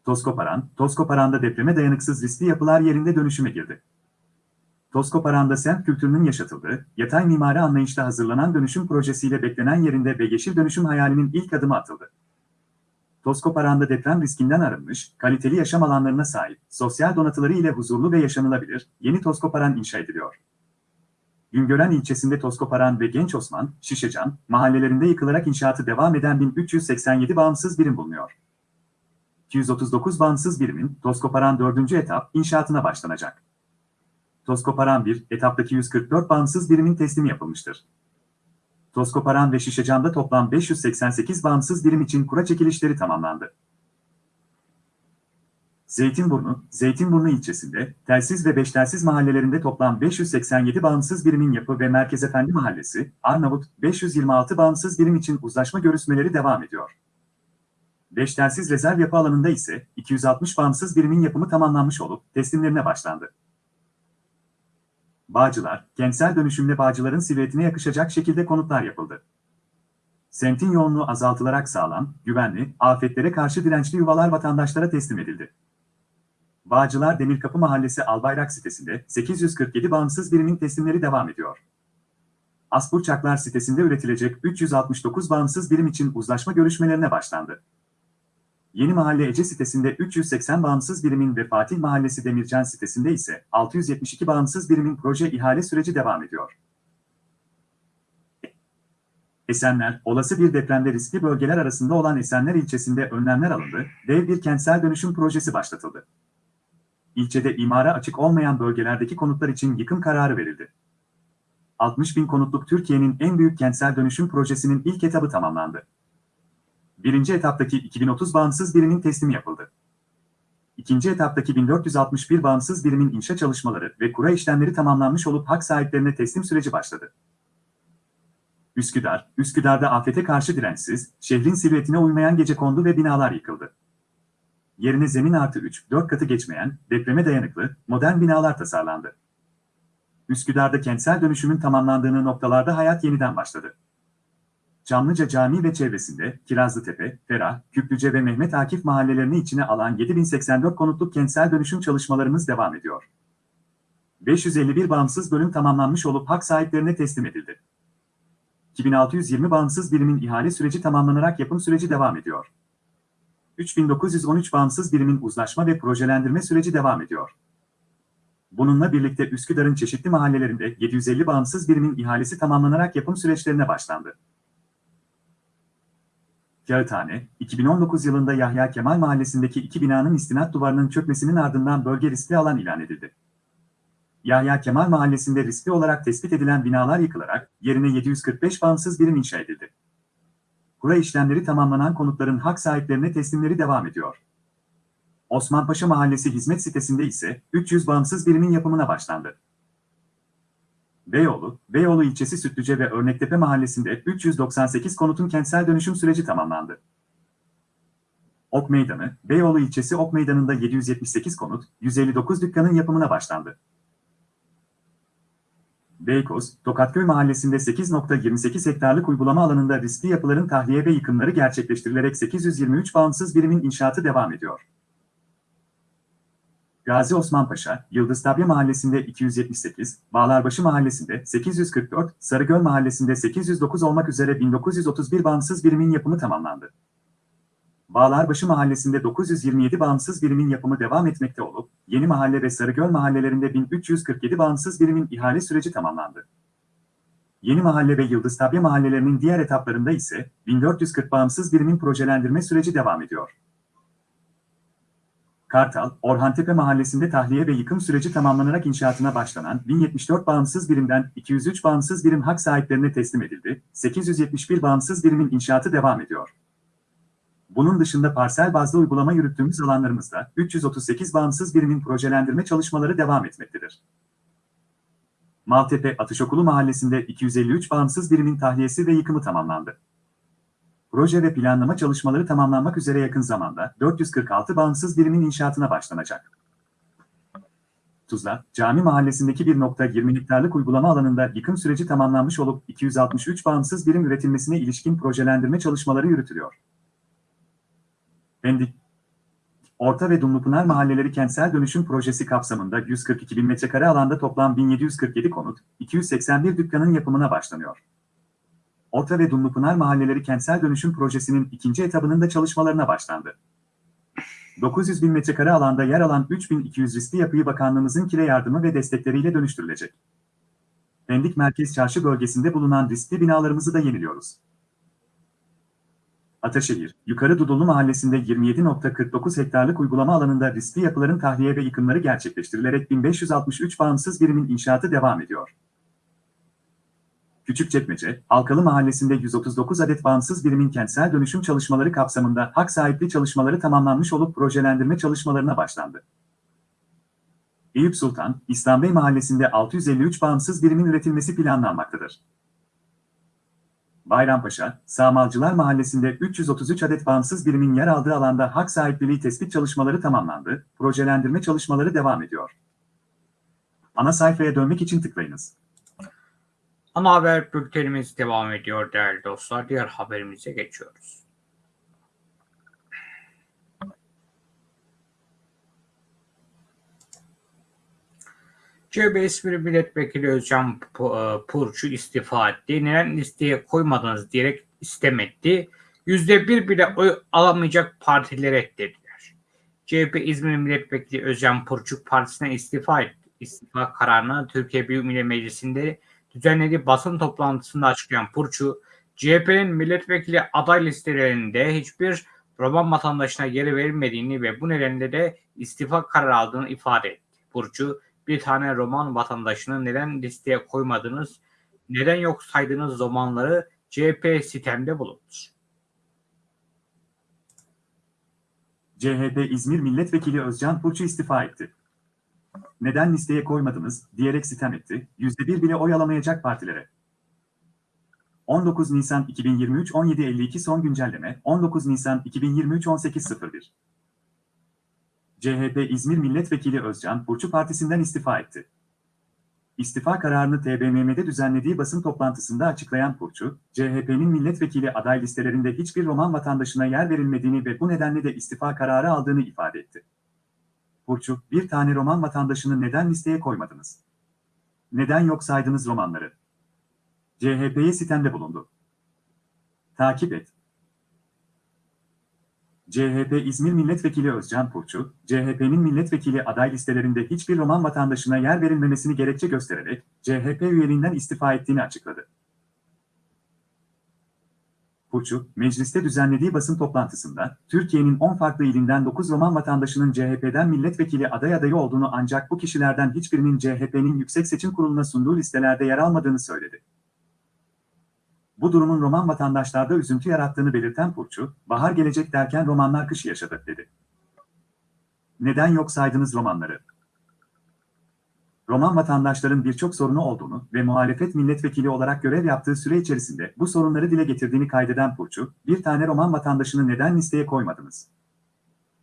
Toskoparan, Toskoparan'da depreme dayanıksız riskli yapılar yerinde dönüşüme girdi. Toskoparan'da semt kültürünün yaşatıldığı, yatay mimari anlayışla hazırlanan dönüşüm projesiyle beklenen yerinde ve yeşil dönüşüm hayalinin ilk adımı atıldı. Toskoparan'da deprem riskinden arınmış, kaliteli yaşam alanlarına sahip, sosyal donatıları ile huzurlu ve yaşanılabilir, yeni Toskoparan inşa ediliyor. Güngören ilçesinde Toskoparan ve Genç Osman, Şişecan, mahallelerinde yıkılarak inşaatı devam eden 1387 bağımsız birim bulunuyor. 239 bağımsız birimin Toskoparan 4. etap inşaatına başlanacak. Toskoparan 1 etaptaki 144 bağımsız birimin teslimi yapılmıştır. Toskoparan ve Şişecan'da toplam 588 bağımsız birim için kura çekilişleri tamamlandı. Zeytinburnu, Zeytinburnu ilçesinde, telsiz ve beş telsiz mahallelerinde toplam 587 bağımsız birimin yapı ve Merkez Efendi Mahallesi, Arnavut, 526 bağımsız birim için uzlaşma görüşmeleri devam ediyor. Beş telsiz rezerv yapı alanında ise 260 bağımsız birimin yapımı tamamlanmış olup teslimlerine başlandı. Bağcılar, kentsel dönüşümle Bağcılar'ın silüetine yakışacak şekilde konutlar yapıldı. Semtin yoğunluğu azaltılarak sağlam, güvenli, afetlere karşı dirençli yuvalar vatandaşlara teslim edildi. Bağcılar Demirkapı Mahallesi Albayrak sitesinde 847 bağımsız birimin teslimleri devam ediyor. Asburçaklar sitesinde üretilecek 369 bağımsız birim için uzlaşma görüşmelerine başlandı. Yeni Mahalle Ece sitesinde 380 bağımsız birimin ve Fatih Mahallesi Demircan sitesinde ise 672 bağımsız birimin proje ihale süreci devam ediyor. Esenler, olası bir depremde riskli bölgeler arasında olan Esenler ilçesinde önlemler alındı, dev bir kentsel dönüşüm projesi başlatıldı. İlçede imara açık olmayan bölgelerdeki konutlar için yıkım kararı verildi. 60 bin konutluk Türkiye'nin en büyük kentsel dönüşüm projesinin ilk etabı tamamlandı. Birinci etaptaki 2030 bağımsız birimin teslimi yapıldı. İkinci etaptaki 1461 bağımsız birimin inşa çalışmaları ve kura işlemleri tamamlanmış olup hak sahiplerine teslim süreci başladı. Üsküdar, Üsküdar'da afete karşı dirençsiz, şehrin silüetine uymayan gece kondu ve binalar yıkıldı. Yerine zemin artı 3, 4 katı geçmeyen, depreme dayanıklı, modern binalar tasarlandı. Üsküdar'da kentsel dönüşümün tamamlandığını noktalarda hayat yeniden başladı. Çamlıca Camii ve çevresinde Kirazlıtepe, Ferah, Küplüce ve Mehmet Akif mahallelerini içine alan 7084 konutluk kentsel dönüşüm çalışmalarımız devam ediyor. 551 bağımsız bölüm tamamlanmış olup hak sahiplerine teslim edildi. 2620 bağımsız birimin ihale süreci tamamlanarak yapım süreci devam ediyor. 3913 bağımsız birimin uzlaşma ve projelendirme süreci devam ediyor. Bununla birlikte Üsküdar'ın çeşitli mahallelerinde 750 bağımsız birimin ihalesi tamamlanarak yapım süreçlerine başlandı. Kağıthane, 2019 yılında Yahya Kemal Mahallesi'ndeki iki binanın istinat duvarının çökmesinin ardından bölge riskli alan ilan edildi. Yahya Kemal Mahallesi'nde riskli olarak tespit edilen binalar yıkılarak yerine 745 bağımsız birim inşa edildi. Kura işlemleri tamamlanan konutların hak sahiplerine teslimleri devam ediyor. Osmanpaşa Mahallesi hizmet sitesinde ise 300 bağımsız birimin yapımına başlandı. Beyoğlu, Beyoğlu ilçesi Sütlüce ve Örnektepe mahallesinde 398 konutun kentsel dönüşüm süreci tamamlandı. Ok Meydanı, Beyoğlu ilçesi Ok Meydanı'nda 778 konut, 159 dükkanın yapımına başlandı. Beykoz, Tokatköy mahallesinde 8.28 hektarlık uygulama alanında riskli yapıların tahliye ve yıkımları gerçekleştirilerek 823 bağımsız birimin inşaatı devam ediyor. Gazi Osman Paşa, Yıldız Tabya Mahallesi'nde 278, Bağlarbaşı Mahallesi'nde 844, Sarıgöl Mahallesi'nde 809 olmak üzere 1931 bağımsız birimin yapımı tamamlandı. Bağlarbaşı Mahallesi'nde 927 bağımsız birimin yapımı devam etmekte olup, Yeni Mahalle ve Sarıgöl mahallelerinde 1347 bağımsız birimin ihale süreci tamamlandı. Yeni Mahalle ve Yıldız Tabya mahallelerinin diğer etaplarında ise 1440 bağımsız birimin projelendirme süreci devam ediyor. Kartal, Orhantepe Mahallesi'nde tahliye ve yıkım süreci tamamlanarak inşaatına başlanan 1074 bağımsız birimden 203 bağımsız birim hak sahiplerine teslim edildi, 871 bağımsız birimin inşaatı devam ediyor. Bunun dışında parsel bazlı uygulama yürüttüğümüz alanlarımızda 338 bağımsız birimin projelendirme çalışmaları devam etmektedir. Maltepe Atışokulu Mahallesi'nde 253 bağımsız birimin tahliyesi ve yıkımı tamamlandı. proje ve planlama çalışmaları tamamlanmak üzere yakın zamanda 446 bağımsız birimin inşaatına başlanacak. Tuzla, Cami Mahallesi'ndeki 1.20 hektarlık uygulama alanında yıkım süreci tamamlanmış olup 263 bağımsız birim üretilmesine ilişkin projelendirme çalışmaları yürütülüyor. Pendik, Orta ve Dumlupınar Mahalleleri Kentsel Dönüşüm Projesi kapsamında 142 bin metrekare alanda toplam 1747 konut, 281 dükkanın yapımına başlanıyor. Orta ve Dumlupınar Mahalleleri Kentsel Dönüşüm Projesi'nin ikinci etabının da çalışmalarına başlandı. 900 bin metrekare alanda yer alan 3200 riskli yapıyı bakanlığımızın kire yardımı ve destekleriyle dönüştürülecek. Pendik Merkez Çarşı bölgesinde bulunan riskli binalarımızı da yeniliyoruz. Ataşehir, Yukarı Dudullu Mahallesi'nde 27.49 hektarlık uygulama alanında riskli yapıların tahliye ve yıkımları gerçekleştirilerek 1563 bağımsız birimin inşaatı devam ediyor. Küçükçekmece, Halkalı Mahallesi'nde 139 adet bağımsız birimin kentsel dönüşüm çalışmaları kapsamında hak sahipliği çalışmaları tamamlanmış olup projelendirme çalışmalarına başlandı. Eyüp Sultan, İslambey Mahallesi'nde 653 bağımsız birimin üretilmesi planlanmaktadır. Bayrampaşa, Sağmalcılar Mahallesi'nde 333 adet bağımsız birimin yer aldığı alanda hak sahipliliği tespit çalışmaları tamamlandı, projelendirme çalışmaları devam ediyor. Ana sayfaya dönmek için tıklayınız. Ana haber bültenimiz devam ediyor değerli dostlar. Diğer haberimize geçiyoruz. CHP İzmir Milletvekili Özcan e, Purçu istifa etti. Neden listeye koymadınız diyerek. Yüzde bir bile oy alamayacak partileri reddettiler. CHP İzmir Milletvekili Özcan Purçuk partisine istifa etti. İstifa kararını Türkiye Büyük Millet Meclisi'nde düzenlediği basın toplantısında açıklayan Purçu, CHP'nin milletvekili aday listelerinde hiçbir Roman vatandaşına yeri verilmediğini ve bu nedenle de istifa kararı aldığını ifade etti. Purçu, bir tane Roman vatandaşını neden listeye koymadınız, neden yok saydığınız romanları CHP sitemde bulundu. CHP İzmir Milletvekili Özcan Purçu istifa etti. Neden listeye koymadınız diyerek sitem etti, %1 bile oy alamayacak partilere. 19 Nisan 2023 17.52 son güncelleme 19 Nisan 2023 18.01 CHP İzmir Milletvekili Özcan Purçu partisinden istifa etti. İstifa kararını TBMM'de düzenlediği basın toplantısında açıklayan Purçu, CHP'nin milletvekili aday listelerinde hiçbir Roman vatandaşına yer verilmediğini ve bu nedenle de istifa kararı aldığını ifade etti. Purçu, bir tane Roman vatandaşını neden listeye koymadınız? Neden yok saydınız romanları? CHP'ye sitemde bulundu. Takip et. CHP İzmir Milletvekili Özcan Purçu, CHP'nin milletvekili aday listelerinde hiçbir Roman vatandaşına yer verilmemesini gerekçe göstererek CHP üyeliğinden istifa ettiğini açıkladı. Purçu, mecliste düzenlediği basın toplantısında, Türkiye'nin 10 farklı ilinden 9 Roman vatandaşının CHP'den milletvekili aday adayı olduğunu ancak bu kişilerden hiçbirinin CHP'nin Yüksek Seçim Kurulu'na sunduğu listelerde yer almadığını söyledi. Bu durumun Roman vatandaşlarda üzüntü yarattığını belirten Purçu, bahar gelecek derken romanlar kış yaşadı, dedi. Neden yok saydınız romanları? Roman vatandaşların birçok sorunu olduğunu ve muhalefet milletvekili olarak görev yaptığı süre içerisinde bu sorunları dile getirdiğini kaydeden Purçu, bir tane Roman vatandaşını neden listeye koymadınız?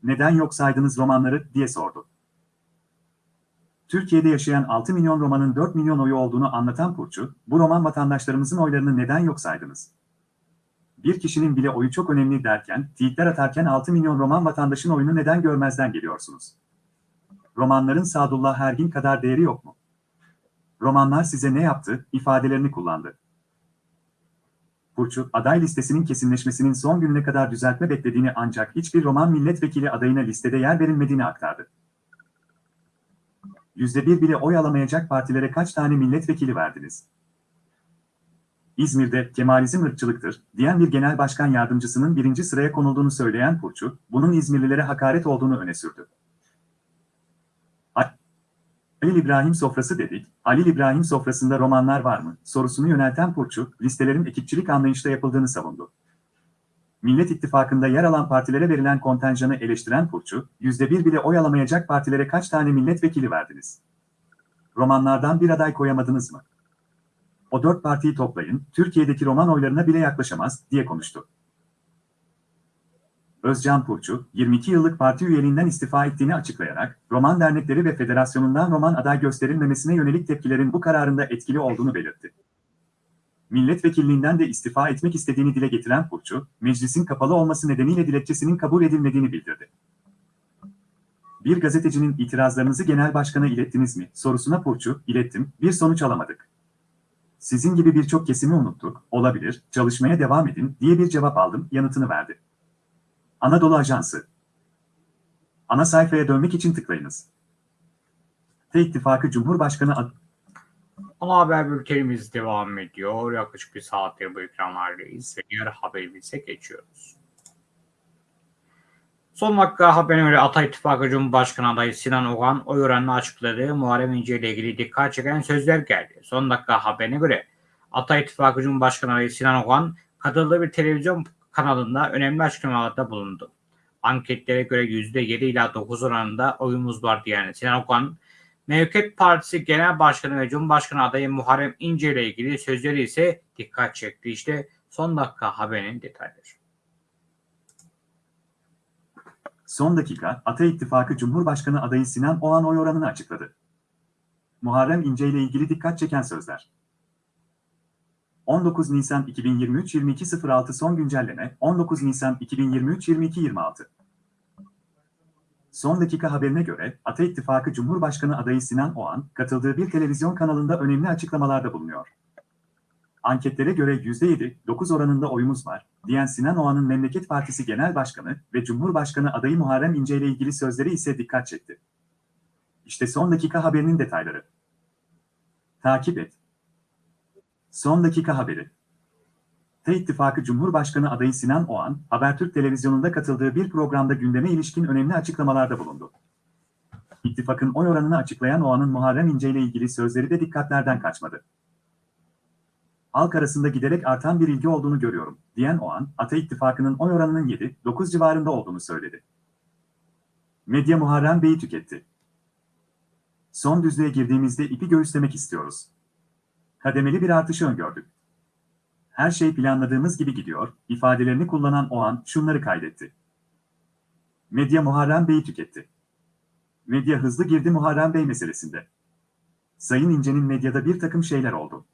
Neden yok saydınız romanları diye sordu. Türkiye'de yaşayan 6 milyon Roman'ın 4 milyon oyu olduğunu anlatan Purçu, bu Roman vatandaşlarımızın oylarını neden yok saydınız? Bir kişinin bile oyu çok önemli derken, tweetler atarken 6 milyon Roman vatandaşın oyunu neden görmezden geliyorsunuz? Romanların Sadullah Ergin kadar değeri yok mu? Romanlar size ne yaptı, ifadelerini kullandı. Purçu, aday listesinin kesinleşmesinin son gününe kadar düzeltme beklediğini ancak hiçbir Roman milletvekili adayına listede yer verilmediğini aktardı. %1 bile oy alamayacak partilere kaç tane milletvekili verdiniz? İzmir'de Kemalizm ırkçılıktır diyen bir genel başkan yardımcısının birinci sıraya konulduğunu söyleyen Purçu, bunun İzmirlilere hakaret olduğunu öne sürdü. Halil İbrahim sofrası dedik, Halil İbrahim sofrasında romanlar var mı sorusunu yönelten Purçu, listelerin ekipçilik anlayışla yapıldığını savundu. Millet İttifakı'nda yer alan partilere verilen kontenjanı eleştiren Purçu, %1 bile oy alamayacak partilere kaç tane milletvekili verdiniz? Romanlardan bir aday koyamadınız mı? O dört partiyi toplayın, Türkiye'deki roman oylarına bile yaklaşamaz, diye konuştu. Özcan Purçu, 22 yıllık parti üyeliğinden istifa ettiğini açıklayarak, roman dernekleri ve federasyonundan roman aday gösterilmemesine yönelik tepkilerin bu kararında etkili olduğunu belirtti. Milletvekilliğinden de istifa etmek istediğini dile getiren Purçu, meclisin kapalı olması nedeniyle dilekçesinin kabul edilmediğini bildirdi. Bir gazetecinin itirazlarınızı genel başkana ilettiniz mi sorusuna Purçu, ilettim, bir sonuç alamadık. Sizin gibi birçok kesimi unuttuk, olabilir, çalışmaya devam edin diye bir cevap aldım, yanıtını verdi. Anadolu Ajansı Ana sayfaya dönmek için tıklayınız. T İttifakı Cumhurbaşkanı Ana haber bültenimiz devam ediyor. Yaklaşık bir saattir bu ekranlardayız ve diğer haberimize geçiyoruz. Son dakika haberine göre Ata İttifakı Cumhurbaşkanı adayı Sinan Oğan oy oranını açıkladığı Muharrem İnce ile ilgili dikkat çeken sözler geldi. Son dakika haberine göre Ata İttifakı Cumhurbaşkanı adayı Sinan Oğan katıldığı bir televizyon kanalında önemli açıklamalarda bulundu. Anketlere göre %7 ila 9 oranında oyumuz var diyen Sinan Oğan, Mevket Partisi Genel Başkanı ve Cumhurbaşkanı adayı Muharrem İnce ile ilgili sözleri ise dikkat çekti. İşte son dakika haberinin detayları. Son dakika, Ata İttifakı Cumhurbaşkanı adayı Sinan Oğan oy oranını açıkladı. Muharrem İnce ile ilgili dikkat çeken sözler. 19 Nisan 2023 22.06 son güncelleme 19 Nisan 2023 22.26 Son dakika haberine göre Ata İttifakı Cumhurbaşkanı adayı Sinan Oğan katıldığı bir televizyon kanalında önemli açıklamalarda bulunuyor. Anketlere göre %7, 9 oranında oyumuz var, diyen Sinan Oğan'ın Memleket Partisi Genel Başkanı ve Cumhurbaşkanı adayı Muharrem İnce ile ilgili sözleri ise dikkat çekti. İşte son dakika haberinin detayları. Takip et. Son dakika haberi. T İttifakı Cumhurbaşkanı adayı Sinan Oğan, Habertürk televizyonunda katıldığı bir programda gündeme ilişkin önemli açıklamalarda bulundu. İttifakın oy oranını açıklayan Oğan'ın Muharrem İnce ile ilgili sözleri de dikkatlerden kaçmadı halk arasında giderek artan bir ilgi olduğunu görüyorum, diyen Oğan, Ata İttifakı'nın oy oranının 7-9 civarında olduğunu söyledi. Medya Muharrem Bey'i tüketti. Son düzlüğe girdiğimizde ipi göğüslemek istiyoruz. Kademeli bir artışı öngördük. Her şey planladığımız gibi gidiyor, ifadelerini kullanan Oğan şunları kaydetti. Medya Muharrem Bey'i tüketti. Medya hızlı girdi Muharrem Bey meselesinde. Sayın İnce'nin medyada bir takım şeyler oldu.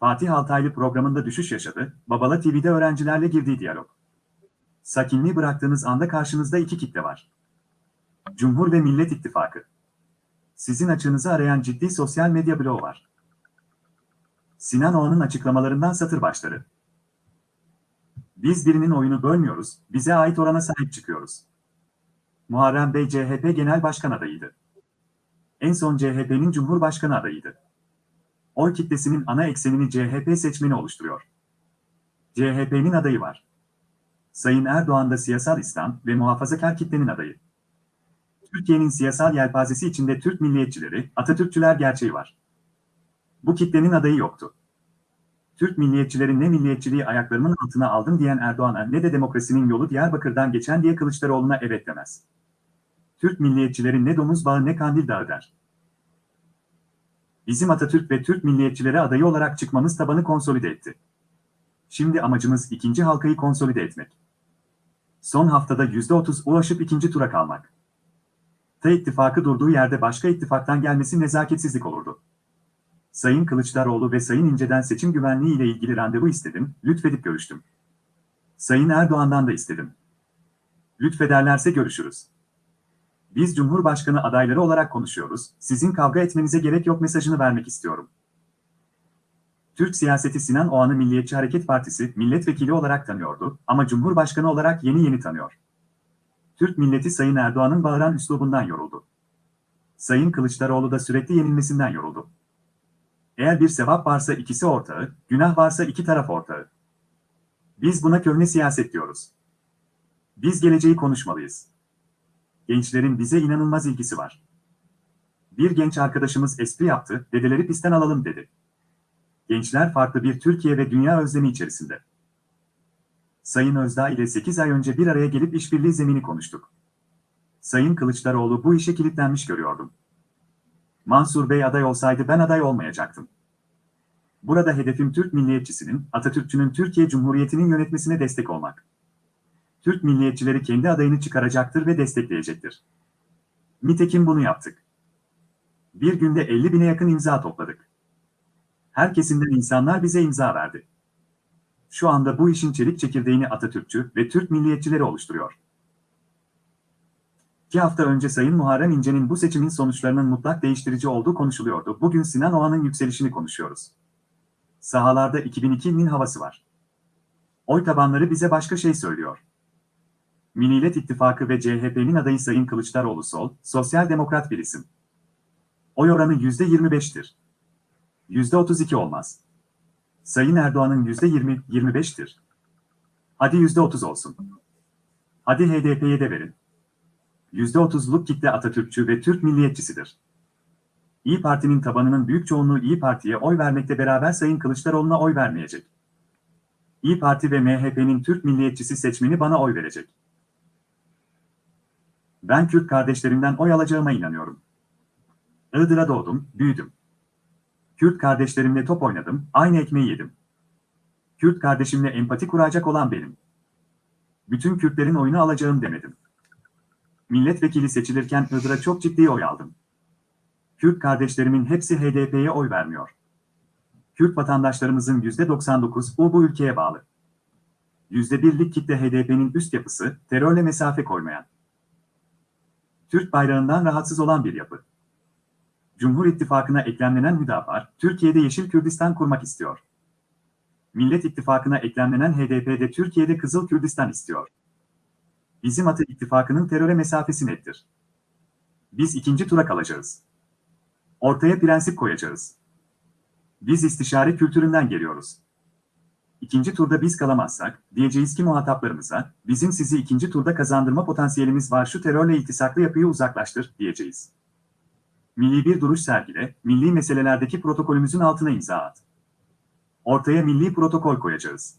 Fatih Altaylı programında düşüş yaşadı, Babala TV'de öğrencilerle girdiği diyalog. Sakinliği bıraktığınız anda karşınızda iki kitle var. Cumhur ve Millet İttifakı. Sizin açığınızı arayan ciddi sosyal medya bloğu var. Sinan Oğan'ın açıklamalarından satır başları. Biz birinin oyunu bölmüyoruz, bize ait orana sahip çıkıyoruz. Muharrem Bey CHP Genel Başkan adayıydı. En son CHP'nin Cumhurbaşkanı adayıydı oy kitlesinin ana eksenini CHP seçmeni oluşturuyor. CHP'nin adayı var. Sayın Erdoğan da siyasal İslam ve muhafazakar kitlenin adayı. Türkiye'nin siyasal yelpazesi içinde Türk milliyetçileri, Atatürkçüler gerçeği var. Bu kitlenin adayı yoktu. Türk milliyetçilerin ne milliyetçiliği ayaklarımın altına aldım diyen Erdoğan'a ne de demokrasinin yolu Diyarbakır'dan geçen diye Kılıçdaroğlu'na evet demez. Türk milliyetçilerin ne domuz bağı ne kandil dağı der. Bizim Atatürk ve Türk milliyetçileri adayı olarak çıkmamız tabanı konsolide etti. Şimdi amacımız ikinci halkayı konsolide etmek. Son haftada %30 ulaşıp ikinci tura kalmak. T ittifakı durduğu yerde başka ittifaktan gelmesi nezaketsizlik olurdu. Sayın Kılıçdaroğlu ve Sayın İnce'den seçim güvenliği ile ilgili randevu istedim, lütfedip görüştüm. Sayın Erdoğan'dan da istedim. Lütfederlerse görüşürüz. Biz Cumhurbaşkanı adayları olarak konuşuyoruz, sizin kavga etmenize gerek yok mesajını vermek istiyorum. Türk siyaseti Sinan Oğan'ı Milliyetçi Hareket Partisi milletvekili olarak tanıyordu ama Cumhurbaşkanı olarak yeni yeni tanıyor. Türk milleti Sayın Erdoğan'ın bağıran üslubundan yoruldu. Sayın Kılıçdaroğlu da sürekli yenilmesinden yoruldu. Eğer bir sevap varsa ikisi ortağı, günah varsa iki taraf ortağı. Biz buna köhne siyaset diyoruz. Biz geleceği konuşmalıyız gençlerin bize inanılmaz ilgisi var. Bir genç arkadaşımız espri yaptı, dedeleri pistten alalım dedi. Gençler farklı bir Türkiye ve dünya özlemi içerisinde. Sayın Özdağ ile 8 ay önce bir araya gelip işbirliği zemini konuştuk. Sayın Kılıçdaroğlu bu işe kilitlenmiş görüyordum. Mansur Bey aday olsaydı ben aday olmayacaktım. Burada hedefim Türk milliyetçisinin, Atatürkçünün Türkiye Cumhuriyeti'nin yönetmesine destek olmak. Türk milliyetçileri kendi adayını çıkaracaktır ve destekleyecektir. Nitekim bunu yaptık. Bir günde 50 bine yakın imza topladık. Her kesimden insanlar bize imza verdi. Şu anda bu işin çelik çekirdeğini Atatürkçü ve Türk milliyetçileri oluşturuyor. İki hafta önce Sayın Muharrem İnce'nin bu seçimin sonuçlarının mutlak değiştirici olduğu konuşuluyordu. Bugün Sinan Oğan'ın yükselişini konuşuyoruz. Sahalarda 2002'nin havası var. Oy tabanları bize başka şey söylüyor. Millet İttifakı ve CHP'nin adayı Sayın Kılıçdaroğlu sol, sosyal demokrat bir isim. Oy oranı %25'tir. %32 olmaz. Sayın Erdoğan'ın %20, 25'tir. Hadi %30 olsun. Hadi HDP'ye de verin. %30'luk kitle Atatürkçü ve Türk milliyetçisidir. İyi Parti'nin tabanının büyük çoğunluğu İyi Parti'ye oy vermekle beraber Sayın Kılıçdaroğlu'na oy vermeyecek. İyi Parti ve MHP'nin Türk milliyetçisi seçmeni bana oy verecek. Ben Kürt kardeşlerimden oy alacağıma inanıyorum. Iğdır'a doğdum, büyüdüm. Kürt kardeşlerimle top oynadım, aynı ekmeği yedim. Kürt kardeşimle empati kuracak olan benim. Bütün Kürtlerin oyunu alacağım demedim. Milletvekili seçilirken Iğdır'a çok ciddi oy aldım. Kürt kardeşlerimin hepsi HDP'ye oy vermiyor. Kürt vatandaşlarımızın %99'u bu ülkeye bağlı. %1'lik kitle HDP'nin üst yapısı, terörle mesafe koymayan. Türk bayrağından rahatsız olan bir yapı. Cumhur İttifakı'na eklemlenen Hüdapar, Türkiye'de Yeşil Kürdistan kurmak istiyor. Millet İttifakı'na eklemlenen HDP'de Türkiye'de Kızıl Kürdistan istiyor. Bizim Atı İttifakı'nın teröre mesafesi nettir. Biz ikinci tura kalacağız. Ortaya prensip koyacağız. Biz istişare kültüründen geliyoruz. İkinci turda biz kalamazsak, diyeceğiz ki muhataplarımıza, bizim sizi ikinci turda kazandırma potansiyelimiz var şu terörle iltisaklı yapıyı uzaklaştır, diyeceğiz. Milli bir duruş sergile, milli meselelerdeki protokolümüzün altına imza at. Ortaya milli protokol koyacağız.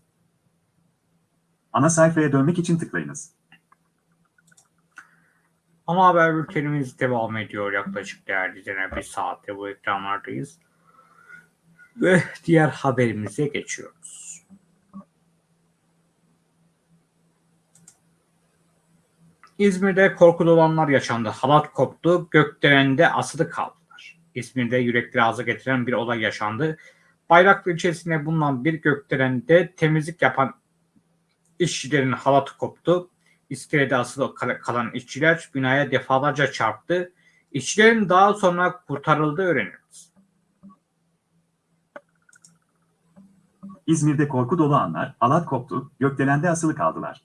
Ana sayfaya dönmek için tıklayınız. Ana haber bültenimiz devam ediyor yaklaşık değerli izleyenler bir saatte bu ekranlardayız. Ve diğer haberimize geçiyoruz. İzmir'de korku dolanlar yaşandı. Halat koptu, gökdelende asılı kaldılar. İzmir'de yürekleri ağza getiren bir olay yaşandı. Bayraklı ilçesinde bulunan bir gökdelende temizlik yapan işçilerin halatı koptu. İskelede asılı kalan işçiler binaya defalarca çarptı. İşçilerin daha sonra kurtarıldığı öğrenildi. İzmir'de korku dolu anlar, halat koptu, gökdelende asılı kaldılar.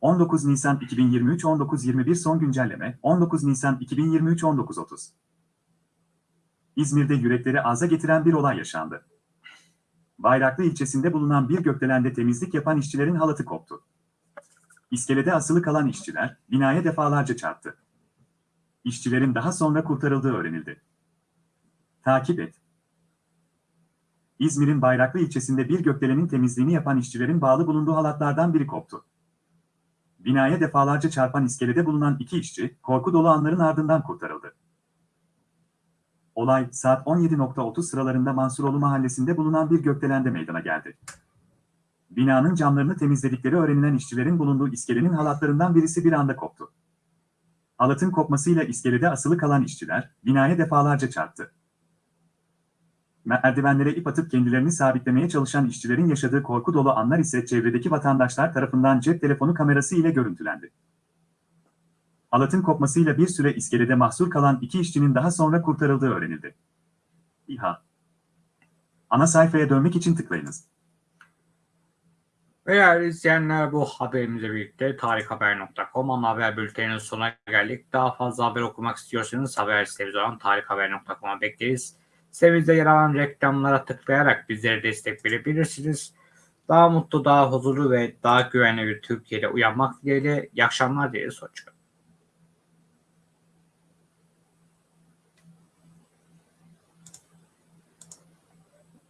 19 Nisan 2023 19.21 son güncelleme 19 Nisan 2023 19.30 İzmir'de yürekleri ağza getiren bir olay yaşandı. Bayraklı ilçesinde bulunan bir gökdelende temizlik yapan işçilerin halatı koptu. İskelede asılı kalan işçiler binaya defalarca çarptı. İşçilerin daha sonra kurtarıldığı öğrenildi. Takip et. İzmir'in Bayraklı ilçesinde bir gökdelenin temizliğini yapan işçilerin bağlı bulunduğu halatlardan biri koptu. Binaya defalarca çarpan iskelede bulunan iki işçi, korku dolu anların ardından kurtarıldı. Olay, saat 17.30 sıralarında Mansuroğlu mahallesinde bulunan bir gökdelende meydana geldi. Binanın camlarını temizledikleri öğrenilen işçilerin bulunduğu iskelenin halatlarından birisi bir anda koptu. Halatın kopmasıyla iskelede asılı kalan işçiler, binaya defalarca çarptı. Merdivenlere ip atıp kendilerini sabitlemeye çalışan işçilerin yaşadığı korku dolu anlar ise çevredeki vatandaşlar tarafından cep telefonu kamerası ile görüntülendi. Halatın kopmasıyla bir süre iskelede mahsur kalan iki işçinin daha sonra kurtarıldığı öğrenildi. İHA Ana sayfaya dönmek için tıklayınız. Değerli izleyenler bu haberimizle birlikte tarikhaber.com ana haber bülteninin sonuna geldik. Daha fazla haber okumak istiyorsanız haber sitemiz olan tarikhaber.com'a bekleriz. Sitemizde yer alan reklamlara tıklayarak bizlere destek verebilirsiniz. Daha mutlu, daha huzurlu ve daha güvenli bir Türkiye'de uyanmak dileğiyle. İyi akşamlar dileriz. Hoşçakalın.